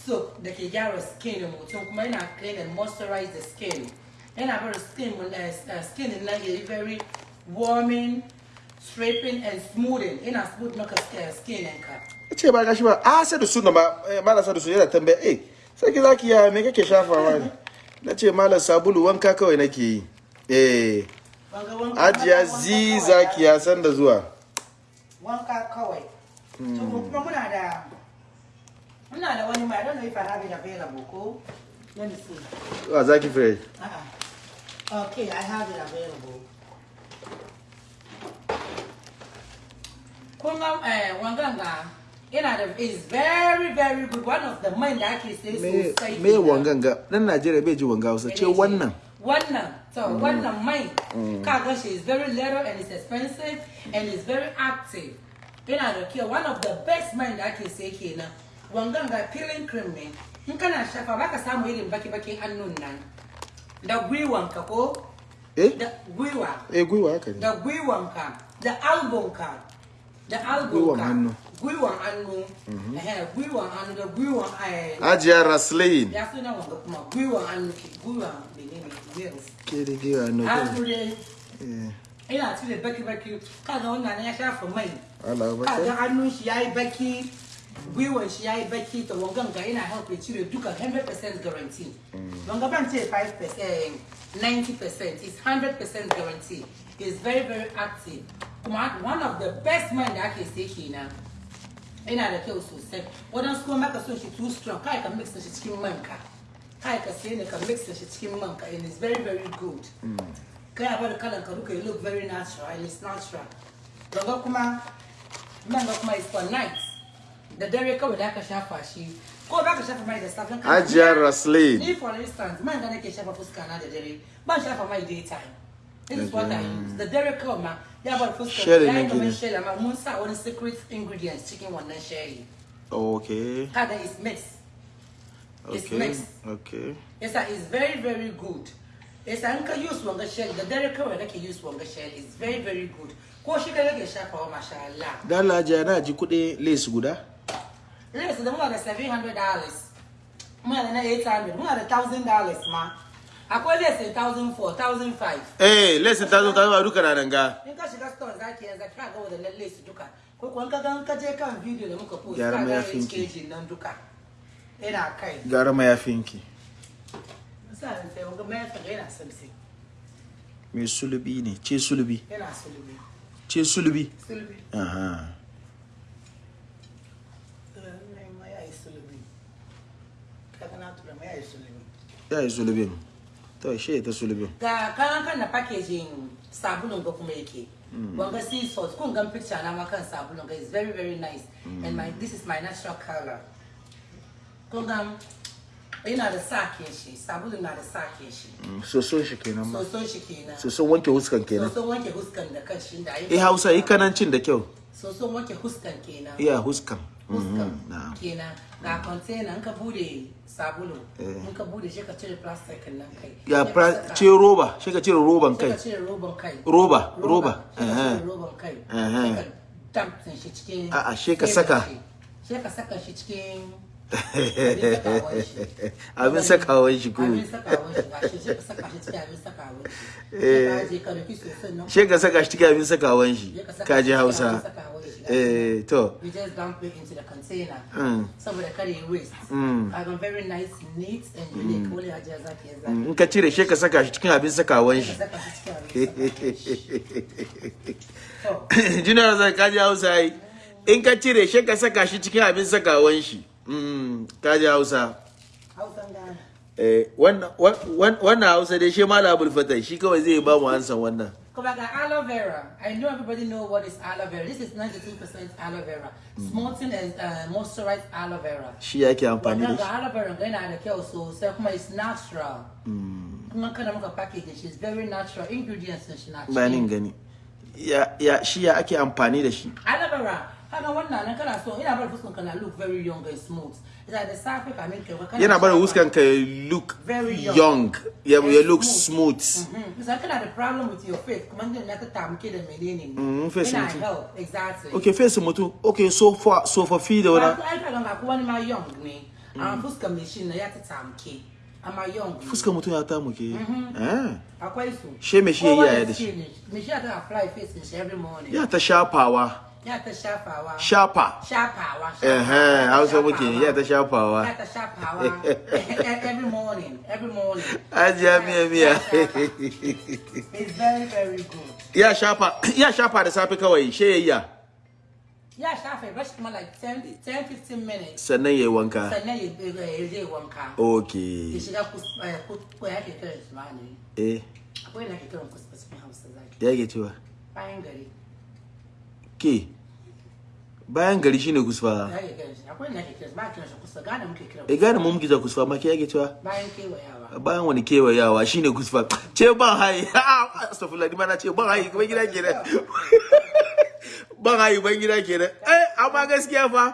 soap da ke gyara skin mutum kuma yana clean and moisturize the skin. Yana bari skin uh, skin nan yayi very warming stripping and smoothing. Yana smooth maka uh, skin ɗinka. Ce ba gashi ba a sai da suna ma eh, malam sa da su yana tambaya eh sai ki zaki ya me kake shafawa ne? Na ce malam sabulu wanka kawai nake yi. Eh ajiya zi zaki ya san da zuwa. Wanka kawai. To kuma muna da muna da wani mai I don't know if I have it available ko? Let me see. A zaki fresh Uh-uh. Okay, I have it available. Kunga eh, wanganga yana da is very very good. One of the man da ake sai me sosai. me wangan ga dan Najeriya bai ji wanga Hausa ce wannan. Wannan. So wannan mai. Kaga shi is very little and it's expensive and it's very active. Yana da kyau one of the best man da ake sai kenan. Wanganga peeling cream ne. In kana shafa baka samu irin baki-baki hannun nan. Da gwiwanka ko? Eh? Da gwiwa. Eh gwiwa haka ne. Da gwiwanka. Da albonka. Da Gwiwan hannu. gwiwan hannu ehe, gwiwan hannu da gwiwan eh, ajiya raslin ya suna wanga kuma gwiwan hannu ke gwiwan menene nails ke da giwa no hannu dai eh. Ina cire baki baki kaga wannan ya shafa mai kaga hannun shi yayi baki gwiwan shi yayi baki to wangan ga ina help ya cire duka 100% guarantee. Wanga ban ce 5% 90% is 100% guarantee. Is very very active. One of the best men that man da ake sai kenan ina da kyau sosai. Wadansu kuma maka son shi too strong. Kai ka mix shi cikin manka. Kai ka sai ne ka mix shi cikin manka and it's very very good. Mm. Kai a bari kalan ka duka you look very natural and it's natural. Wanga kuma ga kuma is for night. Da dare kawai da aka shafa shi. Ko ba ka shafa mai da safe kana- Hajiya Raslin. Ni for instance, man ga nake shafa fuska na da dare. Ban shafa mai daytime. This is what I use. Da dare kawai ma ya bar fuska. Ya yi kamar sherry amma mun sa wani secret ingredients cikin wannan sherry. Okay. Kada is mixed. It's Okay. mixed. Okay. Yes, sir, it's very, very good. Yes, sir, ka use wanga shell. The dairy kawai nake use wanga shell. It's very, very good. Ko shi kai nake shafawa, masha Allah. Dan Hajiya na ji kuɗi lace guda. Listen, da muna da $700. Muna da na 800. Muna da $1,000 ma. Akwai less than 1,004, 1,005. Eh, zo ta zo duka na nan ga. In ka shiga store zaki yanzu ka ga wadannan lace duka. Ko kuwa in ka ga in ka je kan video da muka post Gyara ka ga mayafinki. HKG nan duka. Ina kai. Gara mayafinki. Sa ran sai wanga mayafin ga yana samsi. Me sulubi ne, ce sulubi. Yana sulubi. Ce sulubi. Sulubi. Aha. Ya yi sulubin. To, shi ta sulubin. ga kayan kan na packaging sabulun ga kuma yake mm. wanga sea salt kun gan picture na kan sabulun ga is very very nice mm. and my this is my natural color kun gan yana da sakin shi sabulun na da sakin shi mm. Soso shi kenan ma. soson shi kenan Soso wanke huskan kenan. soson wanke huskan da kan shi da Eh, Hausa yi kanancin da kyau. soson wanke huskan kenan Iya, huskan. Huskan Mhm, na'am. kenan ga container in ka buɗe sabulu Eh. in ka buɗe shi ka cire plastic nan kai Ya ce roba, shi ka cire roban kai. ka cire roban kai Roba, roba. Aha. cire roban kai sai ka damtsin shi cikin sai saka. shi. ka saka shi shi shi ka saka shi cikin abin sakawan shi Eh. sosan nan Shi ka saka shi cikin abin sakawan shi. sai ka saka Ka shi ji cikin Hausa. Eh, to. you just dump it into the container Mm. saboda kare waste Mm. kaga very nice neat and unique wani hajiya zaki yanzu In ka cire shi ka saka shi cikin abin sakawan ka shi. Junior zai kaji Hausa yi. In ka cire shi ka saka shi cikin abin sakawan shi. Mm, kaji Hausa. Eh, wannan wan- wannan Hausa dai shi Malam Abdul Fatai shi kawai zai ba mu ansan wannan. Back, aloe vera. I know everybody know what is aloe vera. This is 92% aloe vera. Smoking and uh, moisturized aloe vera. Shi yake amfani da shi. aloe vera yana da kyau sosai kuma it's natural. Kuma kana muka package shi, it's very natural. Ingredients shi na Bayanin gani. Ya ya shi ya ake amfani da shi. Aloe vera, haka wannan nan kana so ina bar fuskan kana look very young and smooth. Ita da safe kamin kai kana Yana barin shafa- ka look Very young. young. Ya And look smooth. smooth. Mhm. Bisa kana da problem with your face, kuma din na ta tamuke da menene. Mm, face Yana mutum. help, exactly. Okay, face mutum. Okay, so far so for feed da wani. ai ka ganga ko wani ma young ne. Amma fuskar mai shi na ya ta tamke. Amma young. ne. Fuskar mutum ya tamu ke. Eh. Akwai su. She me shi ya yi Kowa yaya da shi? Me shi ta apply face every morning. Ya ta shafawa. Ya ta shafawa. Shafa. Shafawa. Eh, Hausa muke ya ta shafawa. Ya ta shafawa. every morning. Every morning. Ajiya miya miya. It's very very good. Ya shafa, ya shafa da safe kawai, she yayya. Ya shafa kuma like 10 10 15 minutes. Sannan yayi wanka. Sannan ya ya. Ya Okay. shiga ya ke kiran shi ma ne. Eh, Akwai na ke kiran kuskus cikin Hausa zaki. da yake cewa. Bayan gari. Ke. Bayan gari shine kusfa. E gane mu muke za kusfa ma ke yake cewa. Bayan kewayawa. Bayan wani kewayawa shine kusfa. Ce ban hayi. Astaghfirullah ni ma na ce ban hayi kuma gida kenan. Ban hayi ban gida kenan. Eh, amma gaskiya fa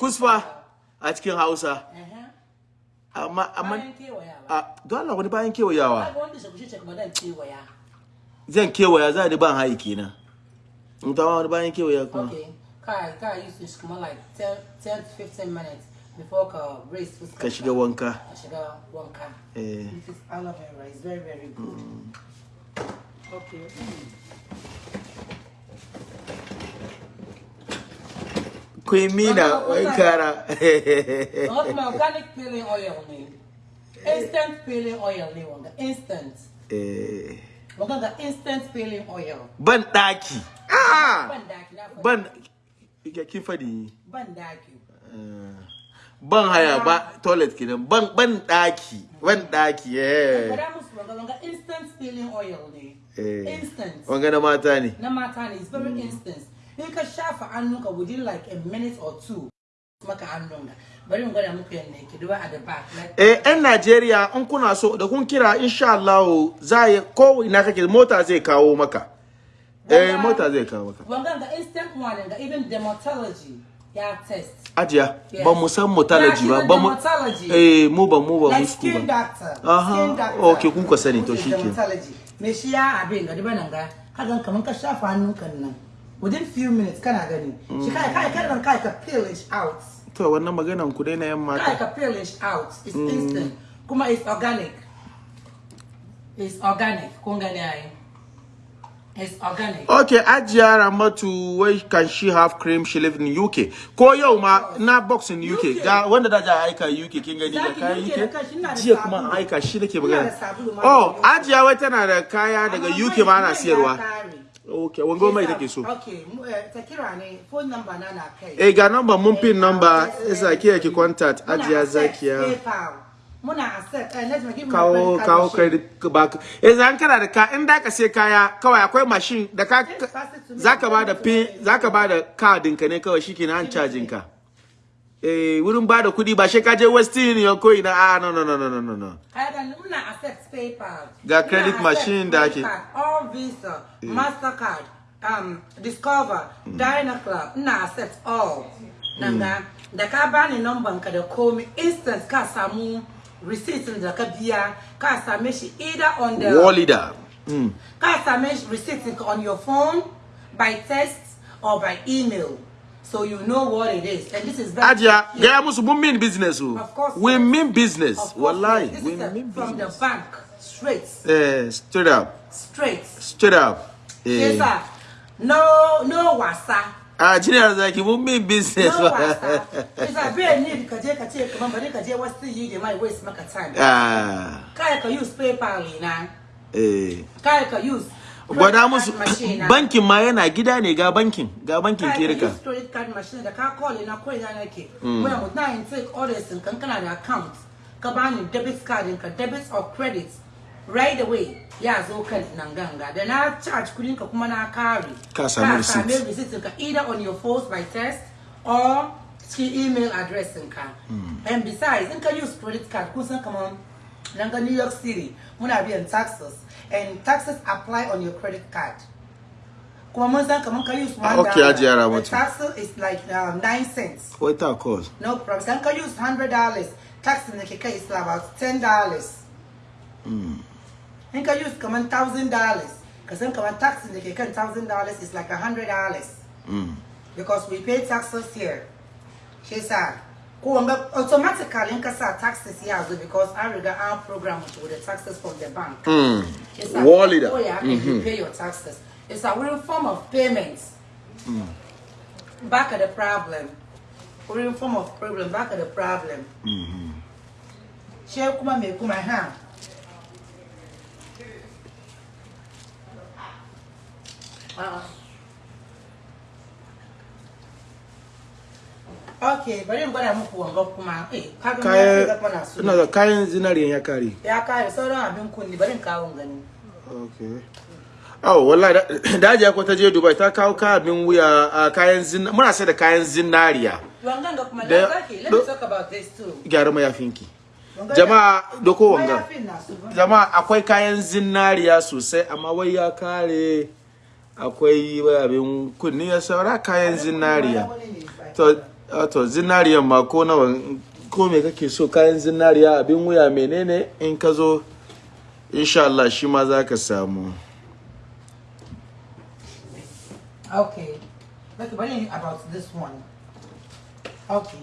kusfa a cikin Hausa. Amma amma Bayan kewayawa. a don Allah wani bayan kewayawa. Zan kewaya za ni ban hayi kenan. In ta wani bayan kewaya kuma. Kai kai use this kuma like 10 10 to 15 minutes before ka raise fuskar. Ka shiga wanka. Ka shiga wanka. Eh. This is aloe vera. It's very very good. Okay. Queen Mina, wai kara. Wanga kuma organic peeling oil ne. Instant peeling oil ne wanga. Instant. Eh, Wanga ga instant peeling oil. Ban daki. Ah! Ban daki. Ban kin faɗi. Ban daki. Eh, Ban haya ba toilet kenan. Ban ban daki. Ban daki. Eh. Kada musu wanga instant peeling oil ne. Eh. instant wanga na mata ne na mata ne is very instant in ka shafa hannunka within like a minute or two maka hannunka bari in gwada muku yadda yake duba at the back eh yan Najeriya in kuna so da kun kira insha Allah za ya ko ina kake mota zai kawo maka eh mota zai kawo maka. Ga instant one ga even dermatology ya test. Ajiya ba mu san motology ba ba mu eh mu ba mu ba mu skin ba. doctor Aha, okay, kun ka sani, to dermatology. Me shi ya abin ga diba nan ga kagan kaman ka shafa hannunka nan. Within few minutes kana gani. Shi kai kai kai kai ka peel it out. To wannan maganan ku dai na yan kai mata ka peel it out. It's instant. Kuma it's organic. It's organic kun gani ai. It's organic Okay, Ajiya Ramatu, where can she have cream? She live in UK. Ko yau ma na box in UK. Ga wanda da ja aika UK kin gani da kayan UK Jiya kuma aika shi nake magana. Oh. Ajiya wai tana da kaya daga UK ma ana siyarwa. Okay, wango mai take so. okay eh, ta kira ne phone number na na kai Eh ga number mun pin number isa ki ki contact Ajiya Zakiya. PayPal. Muna accept. Eh, let me give me Kawo kawo credit back. Eh zan kana da ka in da ka sai kaya kawai akwai machine da ka zaka ba da pin zaka ba da card ɗinka ne kawai shikenan an cajin ka. eh wurin ba da kuɗi ba shi ka je West Union ko ina ah no no no no no no muna accept PayPal. Ga credit machine da ake. All Visa, Mastercard, um, Discover, Dynaclub, muna accept all. Nanga, da ka bani number ka da komi instant ka samu receipt din da ka biya ka same shi either on the wall leader. Mm. ka same receipt on your phone by text or by email. So you know what it is. And this is very Ajiya gaya musu mun mean business Of course, we yes. mean business. Of course, wallahi yes. we This is a- mean from the bank straight. Eh straight up. Straight. Straight up. Yes eh. sir. No no wasa ah jiniya zaki mun mean business. Yes sir bai need ka je ka ce kaman bari ka je wasu yi da mai waste maka time. Ah. Kai ka use paypal na eh. Kai ka use gwada musu card machine na. bankin ma yana gida ne ga bankin ga bankin kirka credit card machine da ka call na ko ina nake. Muna mu na take orders kan kana da account ka bani debit card ka debit or credit right away ya zo kan nan ganga. Da na charge kudin ka kuma na kare. Ka samu receipt. ka either on your phone by text or cikin email address ka hmm. and besides in ka use credit card kun san kaman nan ga New York City muna biyan taxes and taxes apply on your credit card. Kuma mun san kaman ka use ah, one okay, dollar, Hajiya the Ramatu. taxes is like um, nine cents. Wait a cause no problem. San ka use hundred dollars tax da ke kai is about ten dollars hmm. In ka use kaman thousand dollars ka san kaman tax da ke kan thousand dollars is like a hundred dollars mm. because we pay taxes here shi yasa ko wanga automatically in ka sa taxes ya zo because an riga an program it with the taxes from the bank mm. It's a wall leader Oh yeah, and you mm-hmm. pay your taxes. It's a real form of payments. Mm. Back at the problem. Real form of problem. Back at the problem. Share kuma me kuma ha. Uh, Okay, bari in gwada muku wanga kuma. Eh, ina da kayan zinariyan ya kare Ya kare sauran abin kunni bari in kawo gani. Okay. Oh, wallahi da- da Hajiya ko ta je Dubai ta kawo kayan wuya a kayan zin muna sai da kayan zinariya. Ga kuma. Let me talk about this too. Gyara mayafinki. Jama'a doko wanga. mayafin na su ba. Jama'a akwai kayan zinariya sosai amma wai ya kare akwai wai abin kunni ya saura kayan zinariya. To a to zinariyan ma ko nawa ko me kake so kayan zinariya abin wuya menene in ka zo insha Allah shi ma za ka samu. Okay. Look, what about this one? Okay.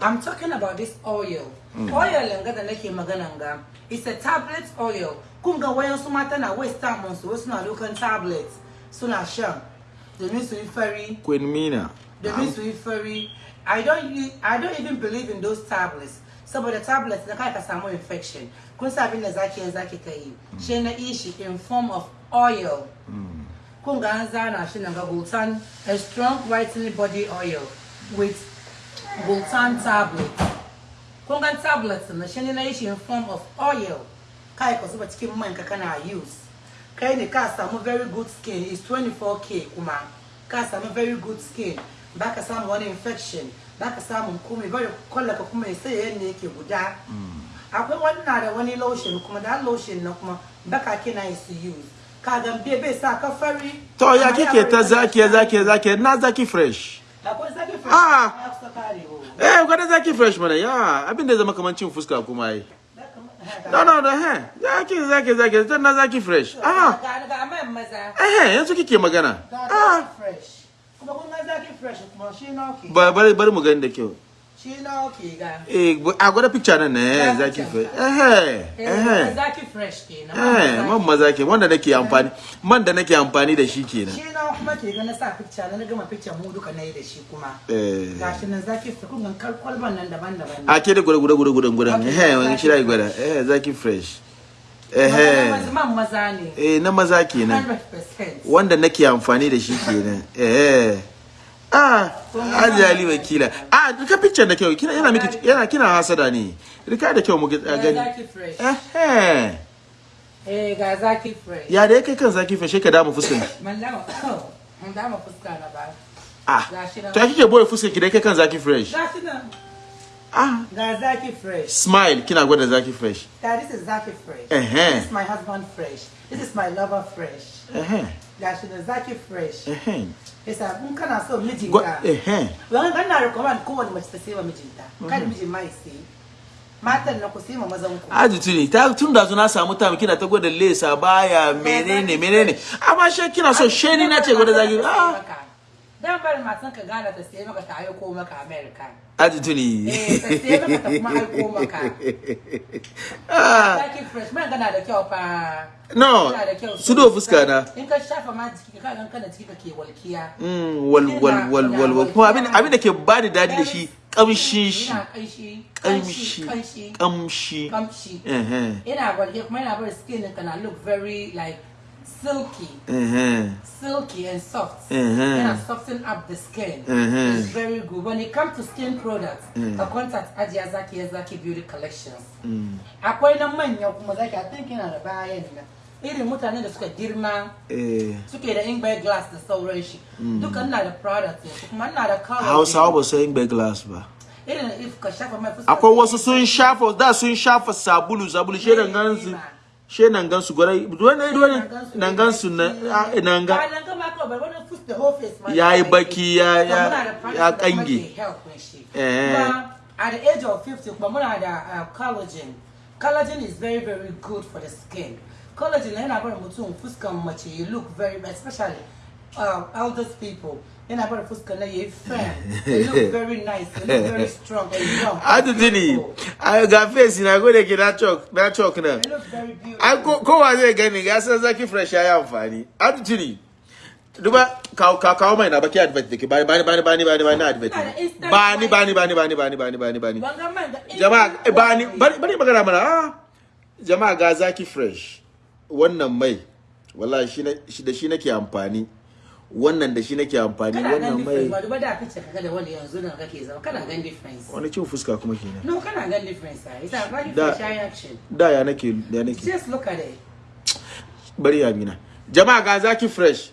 I'm talking about this oil. Oil nga da nake maganan ga. It's a tablet oil. Kun ga wayan su mata na waste time on su wasu na dukan tablet suna shan. Domin su yi fari, Queen Mina. yi fari. I don't I don't even believe in those tablets. Saboda tablets na kai ka samu infection. Kun sa abin da zaki yin zaki ka yi. Shi na ishi in form of oil. Mm. kun ga an zana shi ga Gultan a strong whitening body oil with Gultan tablet. Kun ga tablet na shi na yi shi in form of oil. Kai ka zuba cikin man ka kana use. Kai ne ka samu very good skin is 24k kuma. Ka samu very good skin. Baka samu wani infection baka samu komai bari kwallaka kuma ya sai yadda yake guda. Akwai wani na da wani lotion kuma da lotion na kuma baka kina yi su use. Ka gambe bai sa ka fari. To ya kike ta zaki zaki zaki na zaki fresh. Akwai zaki fresh. Ah. eh gwada zaki fresh mana ya abin da zama kaman cin fuska kuma yi no no no he. Zaki zaki zaki. Ta na zaki fresh. Ah. ga maza. Eh yanzu kike magana. Ga ah. fresh. Kuma kun ga zaki fresh kuma shi na ba bari bari mu gani da kyau. Shi na okay ga eh bu- a gwada picture nan ne Ga zaki fresh eh eh eh zaki fresh kenan eh man maza ke wanda nake amfani man da nake amfani da shi kenan shi na kuma ke ga na sa picture na gama picture mu duka na yi da shi kuma. Eh. Gashi nan zaki fresh kun ga kwalban nan daban-daban a ke da gwada gwada gwada gwada Okay, eh wani zaki shi da gwada. Eh zaki fresh. Eh ne. Eh na maza kenan 100% wanda nake amfani da shi kenan eh. Ah Haji Ali wakila ah duka picture da kyau. Kina yana miki yana kina hasada ne. Rika da kyau mu ga gani. Fresh. Eh eh eh ga zaki fresh. Ya da yake kan zaki fashe ka damu fuskan dama man dama fuska na ba. Ah to kike ɓoye fuskan ki da yake kan zaki fresh? Gashi nan. Ah. Ga zaki fresh. Smile kina gwada zaki fresh. Dad, this is Zaki Fresh. Uh-huh. This is my husband Fresh. This is my lover Fresh. eh eh Gashi da Zaki Fresh. eh Yasa in kana so Gwa- mijinka. Wani kana recommend kowane mace ta sai wa mijinta. Kada mijin ma ya sai. Matan na ku sai ma mazan ku. Aji tuni ta tun da na samu time kina ta gwada lesa baya menene menene amma she kina so she ni na ce gwada zaki ah Dan bari matan ka gana ta sai maka ta aiko maka America. aji tuni Eh, ta sai maka ta kuma aiko maka. ah Zaki Fresh man gana da kyau fa. no Yana da kyau. su do fuska na In ka shafa ma jiki ka gan kana jiki ka ke walkiya. Mm, wal wal wal wal wal kuma abin abin da ke bani dadi da shi kamshin shi kamshi kamshi Kamshi. eh eh Yana walke kuma yana bari skin ɗinka na look very like silky. eh Silky and soft. Mhm. Yana soften up the skin. Mhm. It's very good. When it comes to skin products, a contact Ajiya Zaki Zaki Beauty Collections. Akwai na manya kuma zaki I think yana da bayan nan. Irin mutanen da suka girma eh suke da ingbe glass da sauran shi. Duka ina da product ne kuma ina da color. Hausawa ba su bai glass ba Irin if ka shafa mai fuska. akwai wasu sun shafa da sun shafa sabulu sabulu she nan gansu she nan gansu gwarai wani wani nan gansu na ah, nan ga Bayan gama kawai bai wani fuska the whole face ma Ya yi ya baki, ya- ya- kange. Eh. At the age of 50 kuma muna da uh, collagen. Collagen is very very good for the skin. Collagen yana bar mutum fuskan mace you look very especially uh, eldest people yana bar fuskan na yayi. You look very nice, you look very strong and young. Adu tuni ai ga face na gode ki na chok na chok na You look very beautiful. ai ko kowa zai gani ga san zaki fresh ya yi amfani adu tuni duba kawo kawo mai na baki advert dake bani bani bani bani bani bani advert bani bani bani bani bani bani bani bani jama'a eh, bani bari magana mana ah jama'a ga zaki fresh wannan mai wallahi shi da shi nake amfani wannan da shi nake amfani wannan difference ba mai duba da kace kaga da wani yanzu da kake zama kana gan difference. Wani cin fuska kuma kenan no kana gan difference ah. Isa ba Da- difference ya action. da ya nake ya nake. Just look at it. Bari ya mina jama'a ga zaki fresh.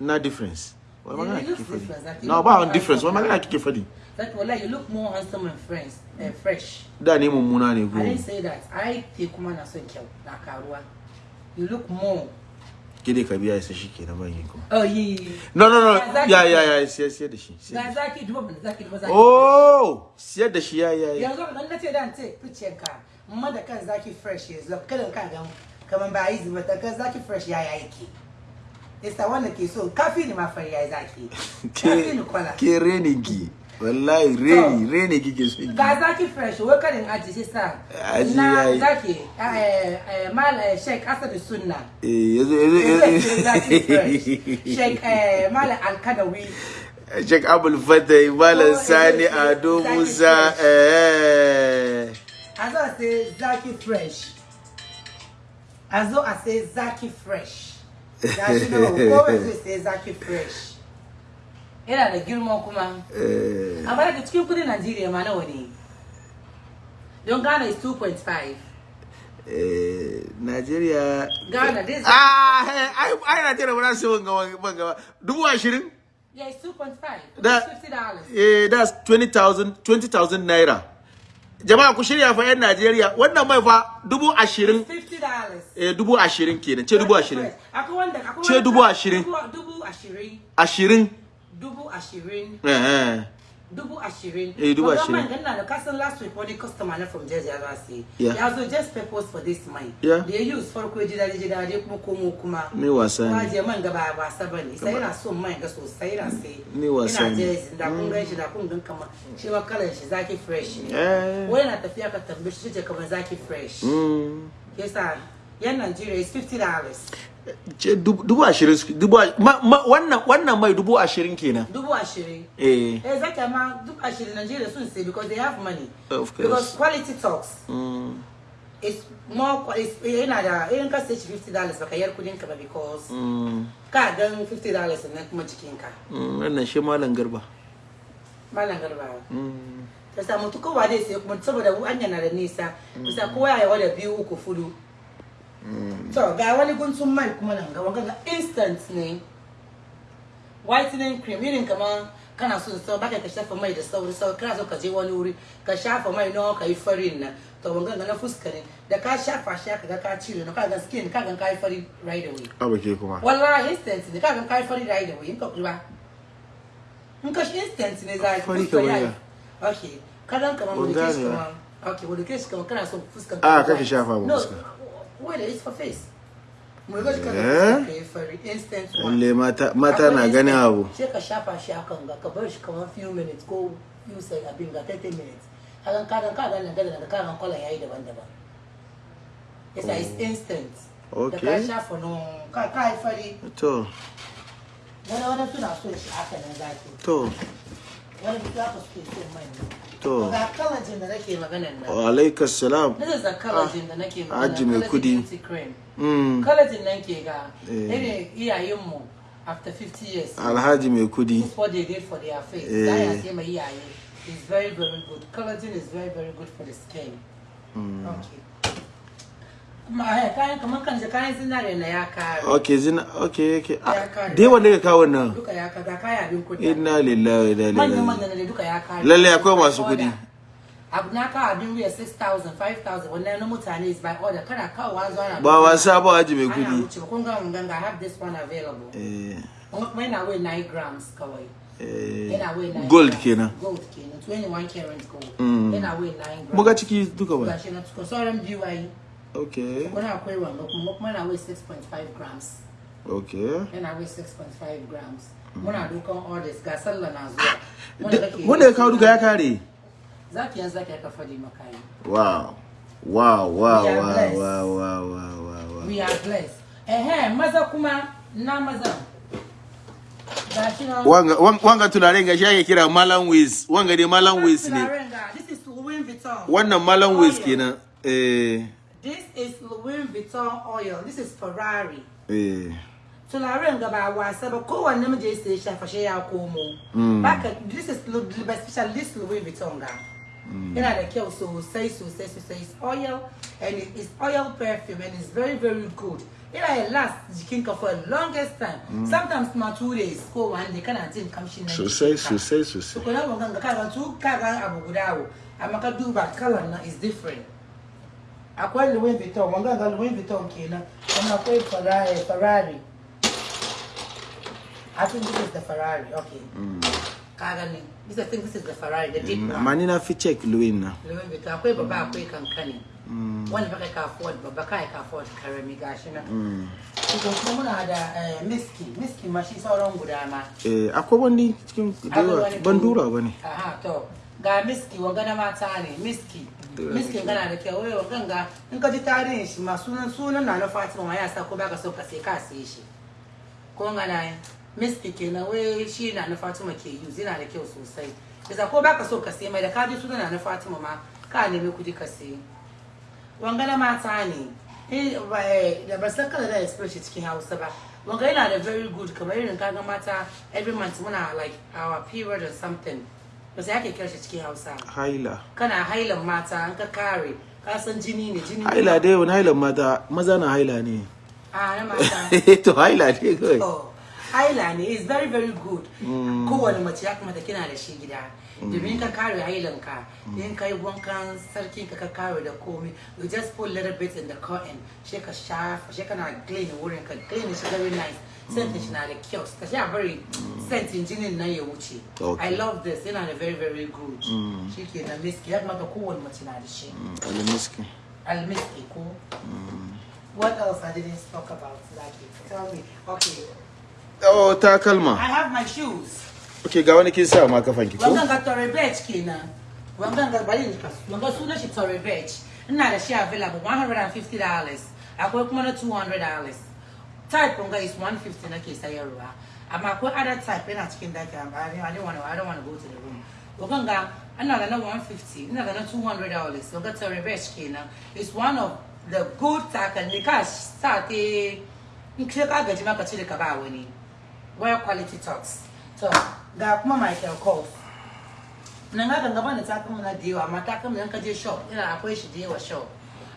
Na difference. Yeah, magana kike faɗi no Look ba wani difference. Handsome. magana kike faɗi that like you look more handsome and fresh and fresh. Da ne mummuna ne i ko didn't say that. I ke kuma na son kyau na karuwa. You look more. Kide ka biya sai shike na bayin kuma oh yi no no no. Ya ya ya sai sai da shi sai da ga shi. zaki duba ban zaki duba zaki oh siyar da shi ya ya ya. Yanzu dan nace dan ce picture ka amma da kan zaki fresh yanzu. Kada ka ga kaman ba yi zuba ta kan zaki fresh ya ya yake. Isa wanda ke so kafi ni ma fari ya zaki kafi ni kwala. ke renin ki wallahi reni reni kike so ga zaki fresh wai karin aji shi sa? Na zaki eh eh mal eh, sheik asad sunna. Eh yazo yazo sheik eh mal alkadawi. Sheikh Abul Fatai Malam Oh, Sani Ado Zaki Musa Fresh. eh. As I say zaki fresh. As though I say zaki fresh. Zaki no ko zai say zaki fresh yana da girma kuma. Eh. Amma daga cikin kuɗin Najeriya ma nawa ne? Don Ghana is 2.5 eh Najeriya Ghana, this is ah ai ai Najeriya ba su wanga wanga dubu ashirin? Yeah, it's 2.5. That- It's $50. eh that's 20,000 20,000 naira. Jama'a ku shirya fa yan Najeriya. Wannan mai fa dubu ashirin $50. eh dubu ashirin kenan. Ce dubu ashirin. Akwai wanda akwai Ce dubu ashirin. Dubu ashirin. ashirin. Ashirin. eh eh Dubu ashirin. Eh, dubu ashirin. man, na da kasan last week wani customer na from Jersey ya. Yeah. Ya zo just purpose for this mine. Yeah. Da ya use farko ya ji daɗi ji daɗi kuma komo kuma. Ni wasa ne. Kuma je man gaba ba wasa ba ne. Sai yana son man ga sosai yana sai. Ni wasa Ina ne. Jersey da kun gan shi da kun gan kamar shi ma kalan shi zaki fresh ne. Eh. Wai na tafiya ka tambaye shi ce kamar zaki fresh. mm. Yasa yan Nigeria is $50. Ce dubu dubu ashirin su- dubu wannan wannan mai dubu ashirin kenan Dubu ashirin. eh Eh, zaki ma duk ashirin Nigeria sun say because they have money. Of course. Because quality talks. mm. It's more, it's, yana da, irin ka sai shi $50 baka yar kuɗin ka ba because Mm. ka gan $50 nan kuma jikin ka. Mm, wannan shi malam garba Malam garba. mm. Ta samu kowa dai sai kuma saboda anya na da nisa. Bisa kowa ya wada biyu uku fudu. To ga wani guntun mai kuma nan ga wanga ga instant ne. Whitening cream irin kamar kana so so baka ka shafa mai da sauri sauri kana so ka je wani wuri ka shafa mai nawa ka yi farin nan to wanga ga na fuska ne da ka shafa shi aka ga ka cire na ka ga skin ka ga ka yi fari right away. abu ke kuma wallahi instant ne kaga kai fari da da in ka kula in ka instant ne za ka Fari yayi. ya? okay kadan kamar gane ba. kamar okay wani keshi kamar kana son fuskar Ah, kake shafa no fuska. It's for face? Eh? kai lalle mata na ganin abu. Sai ka shafa shi akan ga ka bar shi kamar few minutes ko few seconds abin ga 30 minutes. Kagan kagan kagan nan da kagan ƙwallon yayi daban-daban. Yasa it's instant. Da ka shafa no ka ka yi fari. To. Wani wani suna so shi haka nan zaki to. Wani za ka suke so mai. To. ga kalajin da nake maganan nan. Alaikas salam. Is the kalajin da nake magana Hajji mai kuɗi. beauty cream. Mm. kalajin nan ke ga Eh. irin iyayenmu after 50 years. Alhaji mai kuɗi. What they did for their face. Za ya sai mai iyaye. Is very very good. Collagen is very very good for the skin. Okay. kuma eh, kayan kamar kan kayan zinare na ya kare. Okay zina okay okay kare. dai wanda ka kawo nan duka ya kare ga kaya abin kuɗi inna lillahi wa inna ilaihi manyan raji'un manyan ne duka ya kare. Lalle akwai masu kuɗi. abu na kawo abin wuya 6,000 5,000 wannan na mutane is by order. Kana kawo wa zuwa ba wasa ba haji mai ana kuɗi kun ga mun ganga I have this one available. Eh. Kuma yana weigh 9 grams kawai. Eh. Yana weigh 9 gold kenan. Gold kenan. 21 karat gold. Mm. yana weigh 9 grams. muga ciki duka ba. Gashi na sauran biyu ayi okay kuna akwai wanga kuma kuma yana weigh 6.5 grams. Okay yana weigh 6.5 grams. Muna dukan orders ga sallah na zuwa. Wanda kake- wanda ya kawo duka ya kare? Zaki yanzu zaki aka faɗi maka yi. Wow. Wow wow wow wow wow wow wow wow. We are blessed. Ehe maza kuma na maza. Wanga wan- wanga turaren gashi ake kira malam wiz. Wanga dai malam wiz ne. wannan malam wiz Oil. kenan. Eh. This is Louis Vuitton oil. This is Ferrari. Eh. Turaren ga ba wasa ba kowanne namiji ya sai shafa shi ya komo baka this is Lu- by special this Louis Vuitton ga yana da kyau sosai sosai sosai it's oil and it is oil perfume and it's very very good. Yana ya last jikinka for the longest time. Sometimes ma two days ko one day kana jin kamshi na sosai jikinka. sosai sosai tukuna mun ganga kaga tu kaga abu guda wo. Amma ka duba kalan na is different. Akwai Louis Vuitton mun ganga Louis Vuitton kenan kuma akwai Ferrari Ferrari. I think this is the Ferrari okay. Ne this I think this is the Ferrari the deep one. amma ni na fi check louis na Louis Vuitton akwai babba akwai kankani. Wanda baka ka afford baba kai ka afford karami gashi kuma muna da eh, miski miski ma shi sauran guda ma. Eh akwai wani cikin da yawa ban dura ba ne Aha, to. Ga miski wanga na mata ne miski miski gana da kyau. Wai wangan ga in ka ji tarihin shi ma sunan sunan na na Fatima ma ya ko baka so ka sai ka sai shi. Ko ngana yi miski kenan wai shi na na Fatima ke use yana da kyau sosai. Yasa ko baka so ka sai mai da ka ji sunan na na Fatima ma ka nemi kuɗi ka sai. Wanga na mata ne. Eh eh, da ba san kala da express cikin Hausa ba. Wanga yana da very good kamar irin kaga mata every month muna like our period or something. Ba sai ake kira shi cikin Hausa haila. Kana hailan mata an ka kare ka san jini ne jini haila dai wani hailan mata maza na haila ne. A na mata. To haila ne kawai. Haila ne is very very good. Kowane mace ya kamata kina da shi gida. Domin ka kare hailanka in ka yi wankan sarkin ka ka kare da komai you just put little bit in the cotton she ka shafa she kana clean wurin ka clean shi very nice. Shi na da kyau ka sha bari scent jinin nan ya wuce i love this. Yana da very very good. Mm. Shi ke da uh, miski ya kamata kowane mace na da shi mm. alimiski almiski ko mm. what else i didn't talk about like tell me. Okay. Oh takalma I have my shoes. okay ga wani kin sa ma kafan ki ko Wangan ga Torre Beach kenan. Wangan ga bari ni kasu. Wangan sunan shi Torre Beach. Ina da shi available $150. Akwai kuma na $200. Type wanga is 150 nake sayarwa. Amma akwai other type yana cikin daki amma I don't- want to I don't want to go to the room. Wangan ga ina da na 150, ina da na $200. Wanga Torre Beach kenan. It's one of the good takalmi ka sa te in ka gaji maka cire ka ba wani. Well quality talks. So, ga kuma Michael Kors. Nan ga ganga bani takalma na da yawa, amma takalma nan ka je shop, ina akwai shi da yawa shop.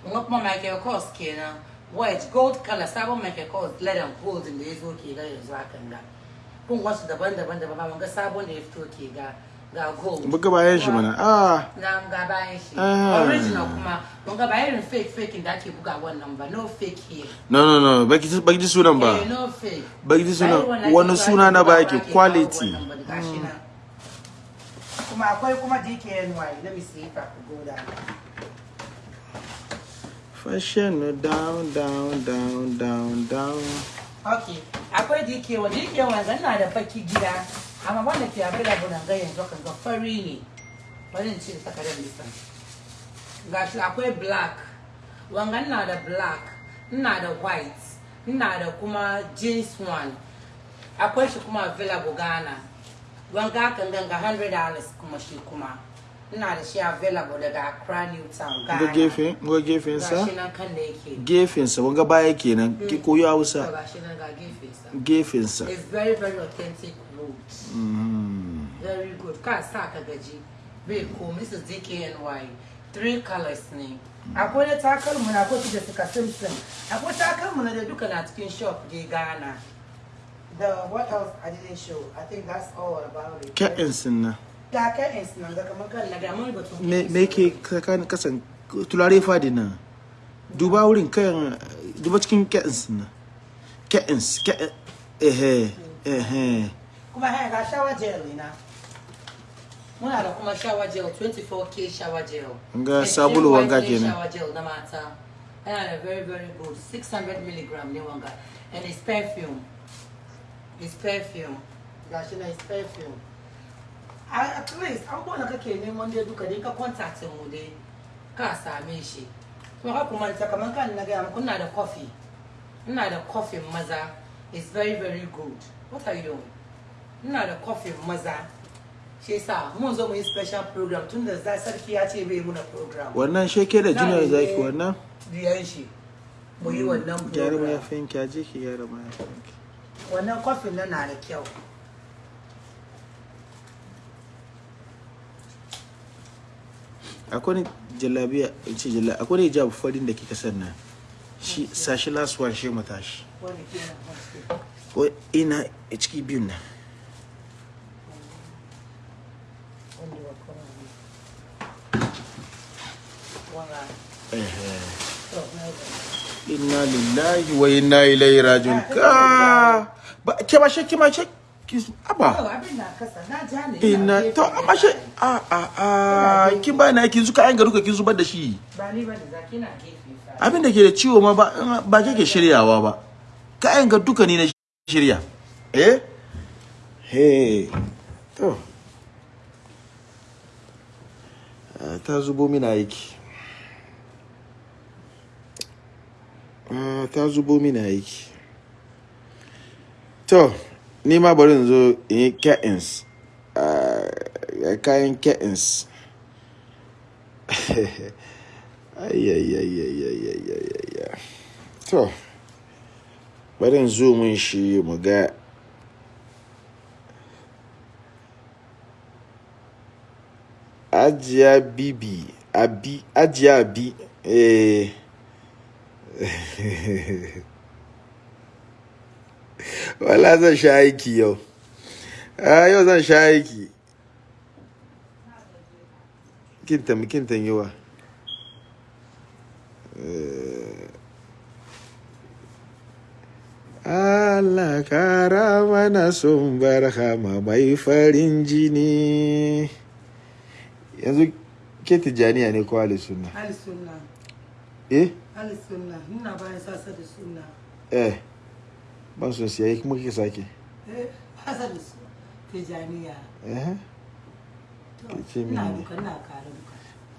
Nga kuma Michael Kors kenan. White, gold color, sabon Michael Kors, leather gold da ya zo ke ga yanzu hakan ga. Kun wasu daban-daban daban ba, wanga sabon da ya fito ke ga ga gold. buga bayan shi mana ah Na ga bayan shi. Ah. Original kuma, wanga ba irin fake fake da ake buga wannan ba, no fake here. no no no baki baki ji sunan ba Eh, no fake. Baki ji sunan- Ba wani suna na buga baki, ake kawo quality. ba, nan. Kuma akwai kuma DKNY, let me see if I could go down. Fashion down down down down down Okay, akwai DKNY ga ina da baki gida, amma wanda ke available nan ga yanzu kan ga fari ne. Bari in ce takardar lisan. Gashi akwai black, wanga ina da black, ina da white, ina da kuma jeans one. Akwai shi kuma available Ghana. Wanga kan ganga $100 kuma shi kuma. Ina da shi available daga Accra New Town, ga gefe ga gefen sa Gashi nan kan da yake. gefen sa wanga baya kenan ki koyi To Hausa gashi nan ga gefensa. gefen sa It's very very authentic clothes. Mhm. Very good. Ka sa ka gaji. Bai ko Mrs. DKNY. Three colors ne. Akwai na takalmu na akwai da suka Simpson. Akwai takalmu na da duka na cikin shop da Ghana. The what else I didn't show. I think that's all about it. Ke'ins na Ga curtains nan ga kamar kan na ga mun batun. me me ke kakan kasan tulare faɗi duba wurin kan duba cikin ke'ins na. Ke'ins ke eh eh kuma haya ga shower gel na muna da kuma shower gel 24k shower gel. Extreme sabulu wanga kenan. shower gel na mata. Yana da very very good. 600 milligram ne wanga. And it's perfume. It's perfume. Gashi na it's perfume. At least abubuwan da kake neman dai duka dai ka contact mu dai ka same shi. Kuma ka kuma ta kamar kan na gaya muku ina da coffee. Ina da coffee maza it's very very good. What are you doing? Ina da coffee maza. Shi yasa mun zo mu yi special program tun da za sarki ya ce bai muna program. Wannan sheke da junior zaki wannan? diyan shi mu yi wannan gyara program. mayafin ki aje ki gyara mayafin ki. Wannan coffee nan na da kyau. Akwai jallabiya ce jalla akwai ne hijab farin da kika sanna shi sashi one shi mata shi. Wani kenan haske ko ina ciki biyun nan. Na inna lillahi wa inna ilaihi rajiun. Ka! Ba ke ba shi ki ma shi ki Yau aba ina to amma shi a a a kin ba na kin zuka an garuka kin zubar da shi. Ba ni ba da zaki na gefe abin da ke da ciwo ma ba ba ke ke shiryawa ba. Kayan ga duka ni na shirya. Eh? He. To. Ta zubo mina aiki. Ta zubo mina aiki. To. Ni ma bari in zo in yi ke'ins Ah, kayan ke'ins Ayyayyayyayyayyayyayya. To, bari zo mun shi mu ga Ajiya Bibi, Abi, Ajiya eh wala zan sha aiki yau. A yau zan sha aiki. Kintan kintan yiwa Allah kara mana sun barhama mai farin jini. Yanzu ke tijjaniya ne ko ali sunna Ali sunna. eh? Ali sunna. Ina bayan sasa da sunna. eh. Ban son siya kuma kike sake Eh, sasa da su. Tijaniya. eh ce.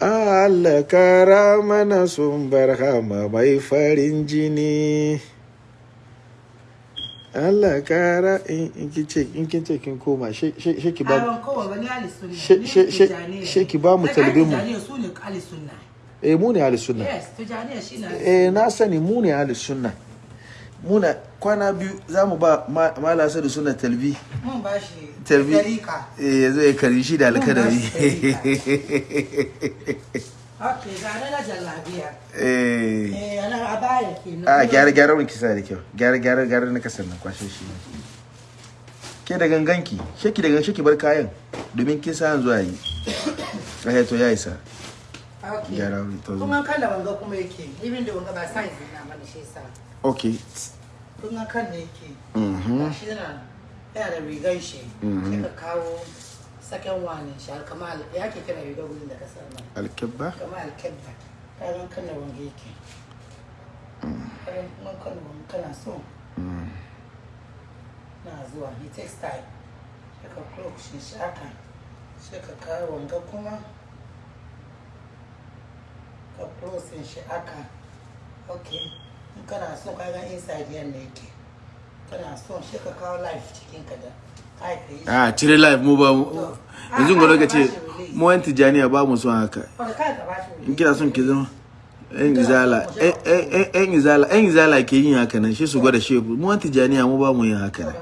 Allah kara mana sun barhama mai farin jini Allah kara in in kin ce in kin ce kin koma she ki ba ba. She- ki ba mu talibin mu. Su eh mu ne ahli sunna eh na sani mu ne ahli sunna muna kwana biyu za mu ba ma- mala da sunna talbi talbi eh ya kari shi da alkadari na na eh. Eh, ana a baya kenan. a gyara gyara wani kisa da kyau. Gyara gyara gyara na ƙasar nan kwashe shi. Ke da ganganki sheki da gangan sheki bar kayan domin kin sa zuwa yi. Eh to ya isa. Gyara wani to zo. Kuma kan da wanga kuma yake. Even da wanga ba size na mana shi sa. Okay Kuma kan da yake. mhm Shi yana da shi. Mhm. Sai ka kawo second one shi alkamal ya ke kira rigar gudun da ƙasar nan. alkebba Kamal kebba. Kayan kan da wanga yake. Kayan kan da wanga kana so. Mm. na zuwa he takes time sai ka clock shi shi haka sai ka kawo wanga kuma ka closing shi haka ok in kana so ka ga inside yan ne yake. Kana so shi ka kawo life cikin ka da shi. A cire live mu ba yanzu ga lokaci mu yan tijaniya ba mu son haka. Shi in kina son ki zama yan izala eh, eh, eh, yan izala yan izala ke yin haka nan shi su gwada shefu mu yan tijaniya mu ba mu yin haka nan.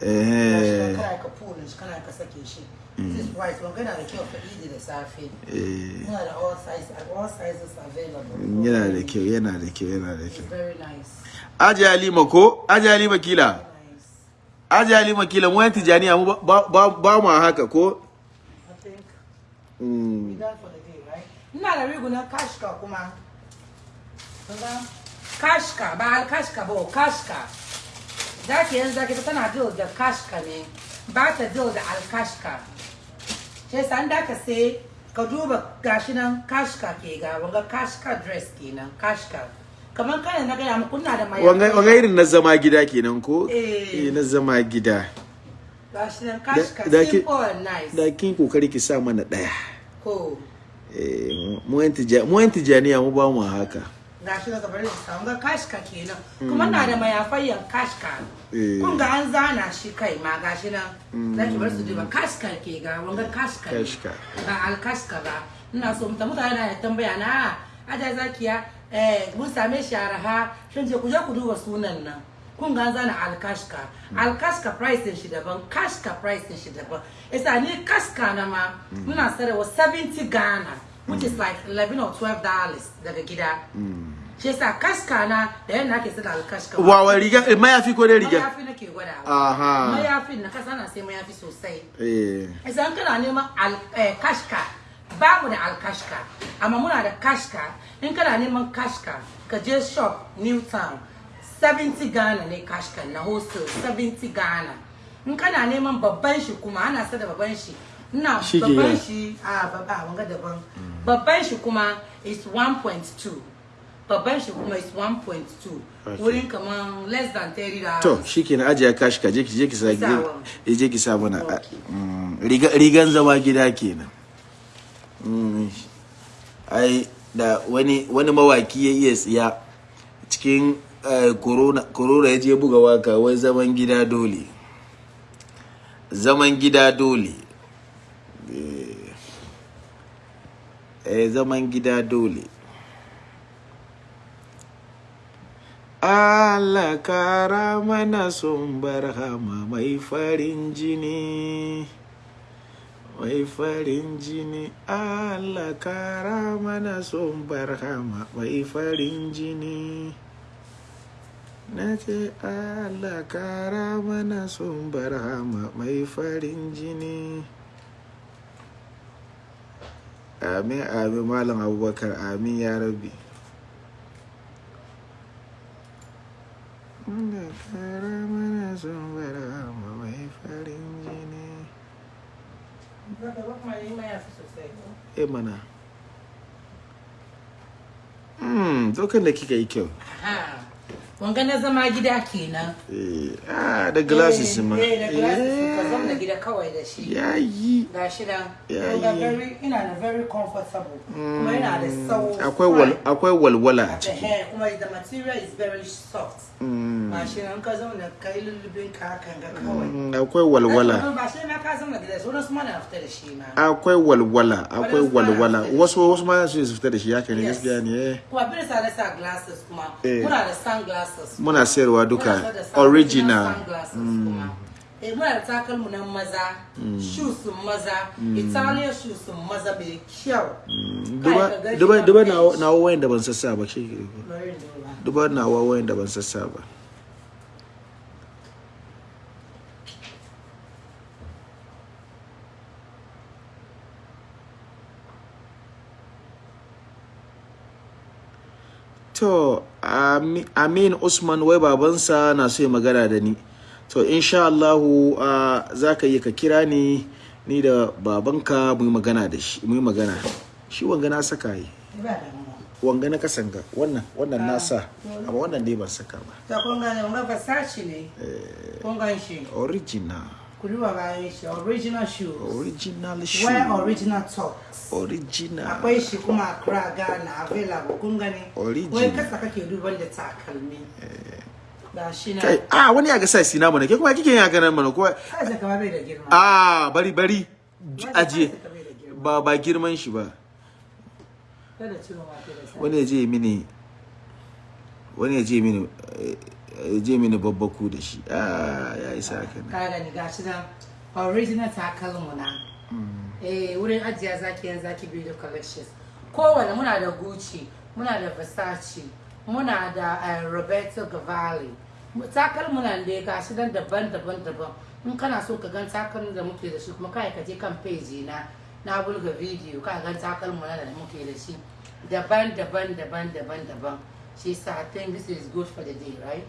Shi eh. Kana ka shi kana ka sake shi. This white wanga yana da kyau ka idi da safe yana da all sizes all sizes available yana da kyau yana da kyau yana da It's kyau very nice. aje halima ko aje halima kila aje halima kila mu yan tijaniya mu ba mu haka ko I think Mm. we done for the day, right? Ina da riguna kashka kuma. Kaga? Kashka ba alkashka ba kashka. Zaki yanzu zaki ta tana deal da kashka ne. Ba ta deal da alkashka. Sai san da ka sai ka duba gashi nan kashka ke ga wanga kashka dress kenan kashka. Kamar kana na gaya muku ina da mai wanga irin na zama gida kenan ko Eh. eh na zama gida gashi nan kashka simple and nice. da kin ƙoƙari ki sa mana ɗaya Ko eh mu yan tijaniya mu ba mu haka gashi samu ga kashka kenan. Kuma na da mayafayyan kashka Eh. kun ga an zana shi kai ma gashi nan. Zaki bar su duba kashka ke ga wanga kashka ba alkashka ba. Ina so muta mutane na tambaya na aja zakiya eh mun same shi araha. Shin je ku je ku duba sunan nan. Kun ga an zana alkashka alkashka price din shi daban kashka price din shi daban. Isa ni kashka na ma muna sarewa 70 Ghana which is like 11 or 12 dollars daga gida. Shi yasa kaska na da yadda ake sada alkashka wawa riga eh, mayafi ko dai riga? Mayafi nake gwadawa. Aha. mayafin na kasa na sai mayafi sosai. Eh. Idan kana neman al- eh, kashka ba mu da alkashka amma muna da kashka. In kana neman kashka ka je shop newtown 70 ghana ne kashka na hostel 70 ghana. In kana neman babban shi kuma ana sada babban shi. Ina babban shi a babba wanga daban. Babban shi kuma is 1.2 babban shi kuma is 1.2 Okay. wurin kaman less than 30 dollars. To shikenan ajiya kashi ka je ki je ki sa Sawa. je je ki sa mana. A- Okay. mm, riga rigan zama gida kenan Mm, ai da wani wani mawaki ya iya tsiya cikin eh, corona corona ya je buga waƙa wai zaman gida dole. Zaman gida dole. Eh, eh zaman gida dole. Allah kara mana sun barhama mai farin jini mai farin jini. Allah kara mana son barhama mai farin jini. Na ce Allah kara mana son barhama mai farin jini. Amin amin malam abubakar amin ya rabbi. Kara mana barhama mai farin jini eh mana hmm dokan da kika yi kyau. Wanga na zama gida kenan. eh ah da glasses ma Eh, da glasses ka zama gida kawai da shi. yayi Ga shi nan. Ya Wanga yi. very ina da very comfortable. Kuma yana da sau. akwai wal akwai walwala a The ciki hair kuma the material is very soft. Mm, Ba shi nan ka zauna kai lullubin ka hakan ga kawai. mm, akwai walwala Ba shi ma ka zauna gida sauran su ma na fita da shi ma. akwai walwala akwai na walwala wasu wasu ma su su fita da shi ne Yes. gaskiya ne eh. Kuma bin sa da sa glasses kuma. Eh. Muna da sunglasses. muna sayarwa duka original kuma. Eh, muna da takalmu na maza, shoes maza, Italian shoes maza mai kyau. duba ka duba na na na wayan da ban sassa ba in duba. na wayan da ban sassa ba To, Ami- Amin Usman wai babansa na so ya magana da ni. To, insha Allahu uh, za ka yi ka kira ni ni da babanka mu yi magana da shi, mu yi magana. Shi wanga na saka yi. Wanga na kasanga, wannan, wannan na sa, amma wannan dai ban saka ba. Ta kun gane wanga Versace ne. Kun gan shi. Original, Ku duba bayan shi original shoes. original shoe. Wear original socks. Original. Akwai shi kuma Accra Ghana available kun gani. Original. Wai kasa kake duban da takalmi. Na. Kai, ah, wani ya ga sa sina mana, ke kuma kike yin haka nan mana, bai da girma. ah, bari bari ajiye. size. Ba ba girman shi ba. Kada ciro ma ke da size. wani ya je mini wani ya je mini eh, ya je mini babbaku da shi. Ah ya isa haka ne. Ka gani gashi nan original takalmu na. Eh wurin ajiya zaki yan zaki biyu da collections. Kowane muna da gucci muna da versace muna da eh, roberto cavalli. Takalmu nan da gashi nan daban daban daban. In kana so ka gan takalmin da muke da shi kuma kai ka je kan page na na bulga video ka gan takalmu nan da muke da shi. Daban daban daban daban daban. Shi sa i think this is good for the day right?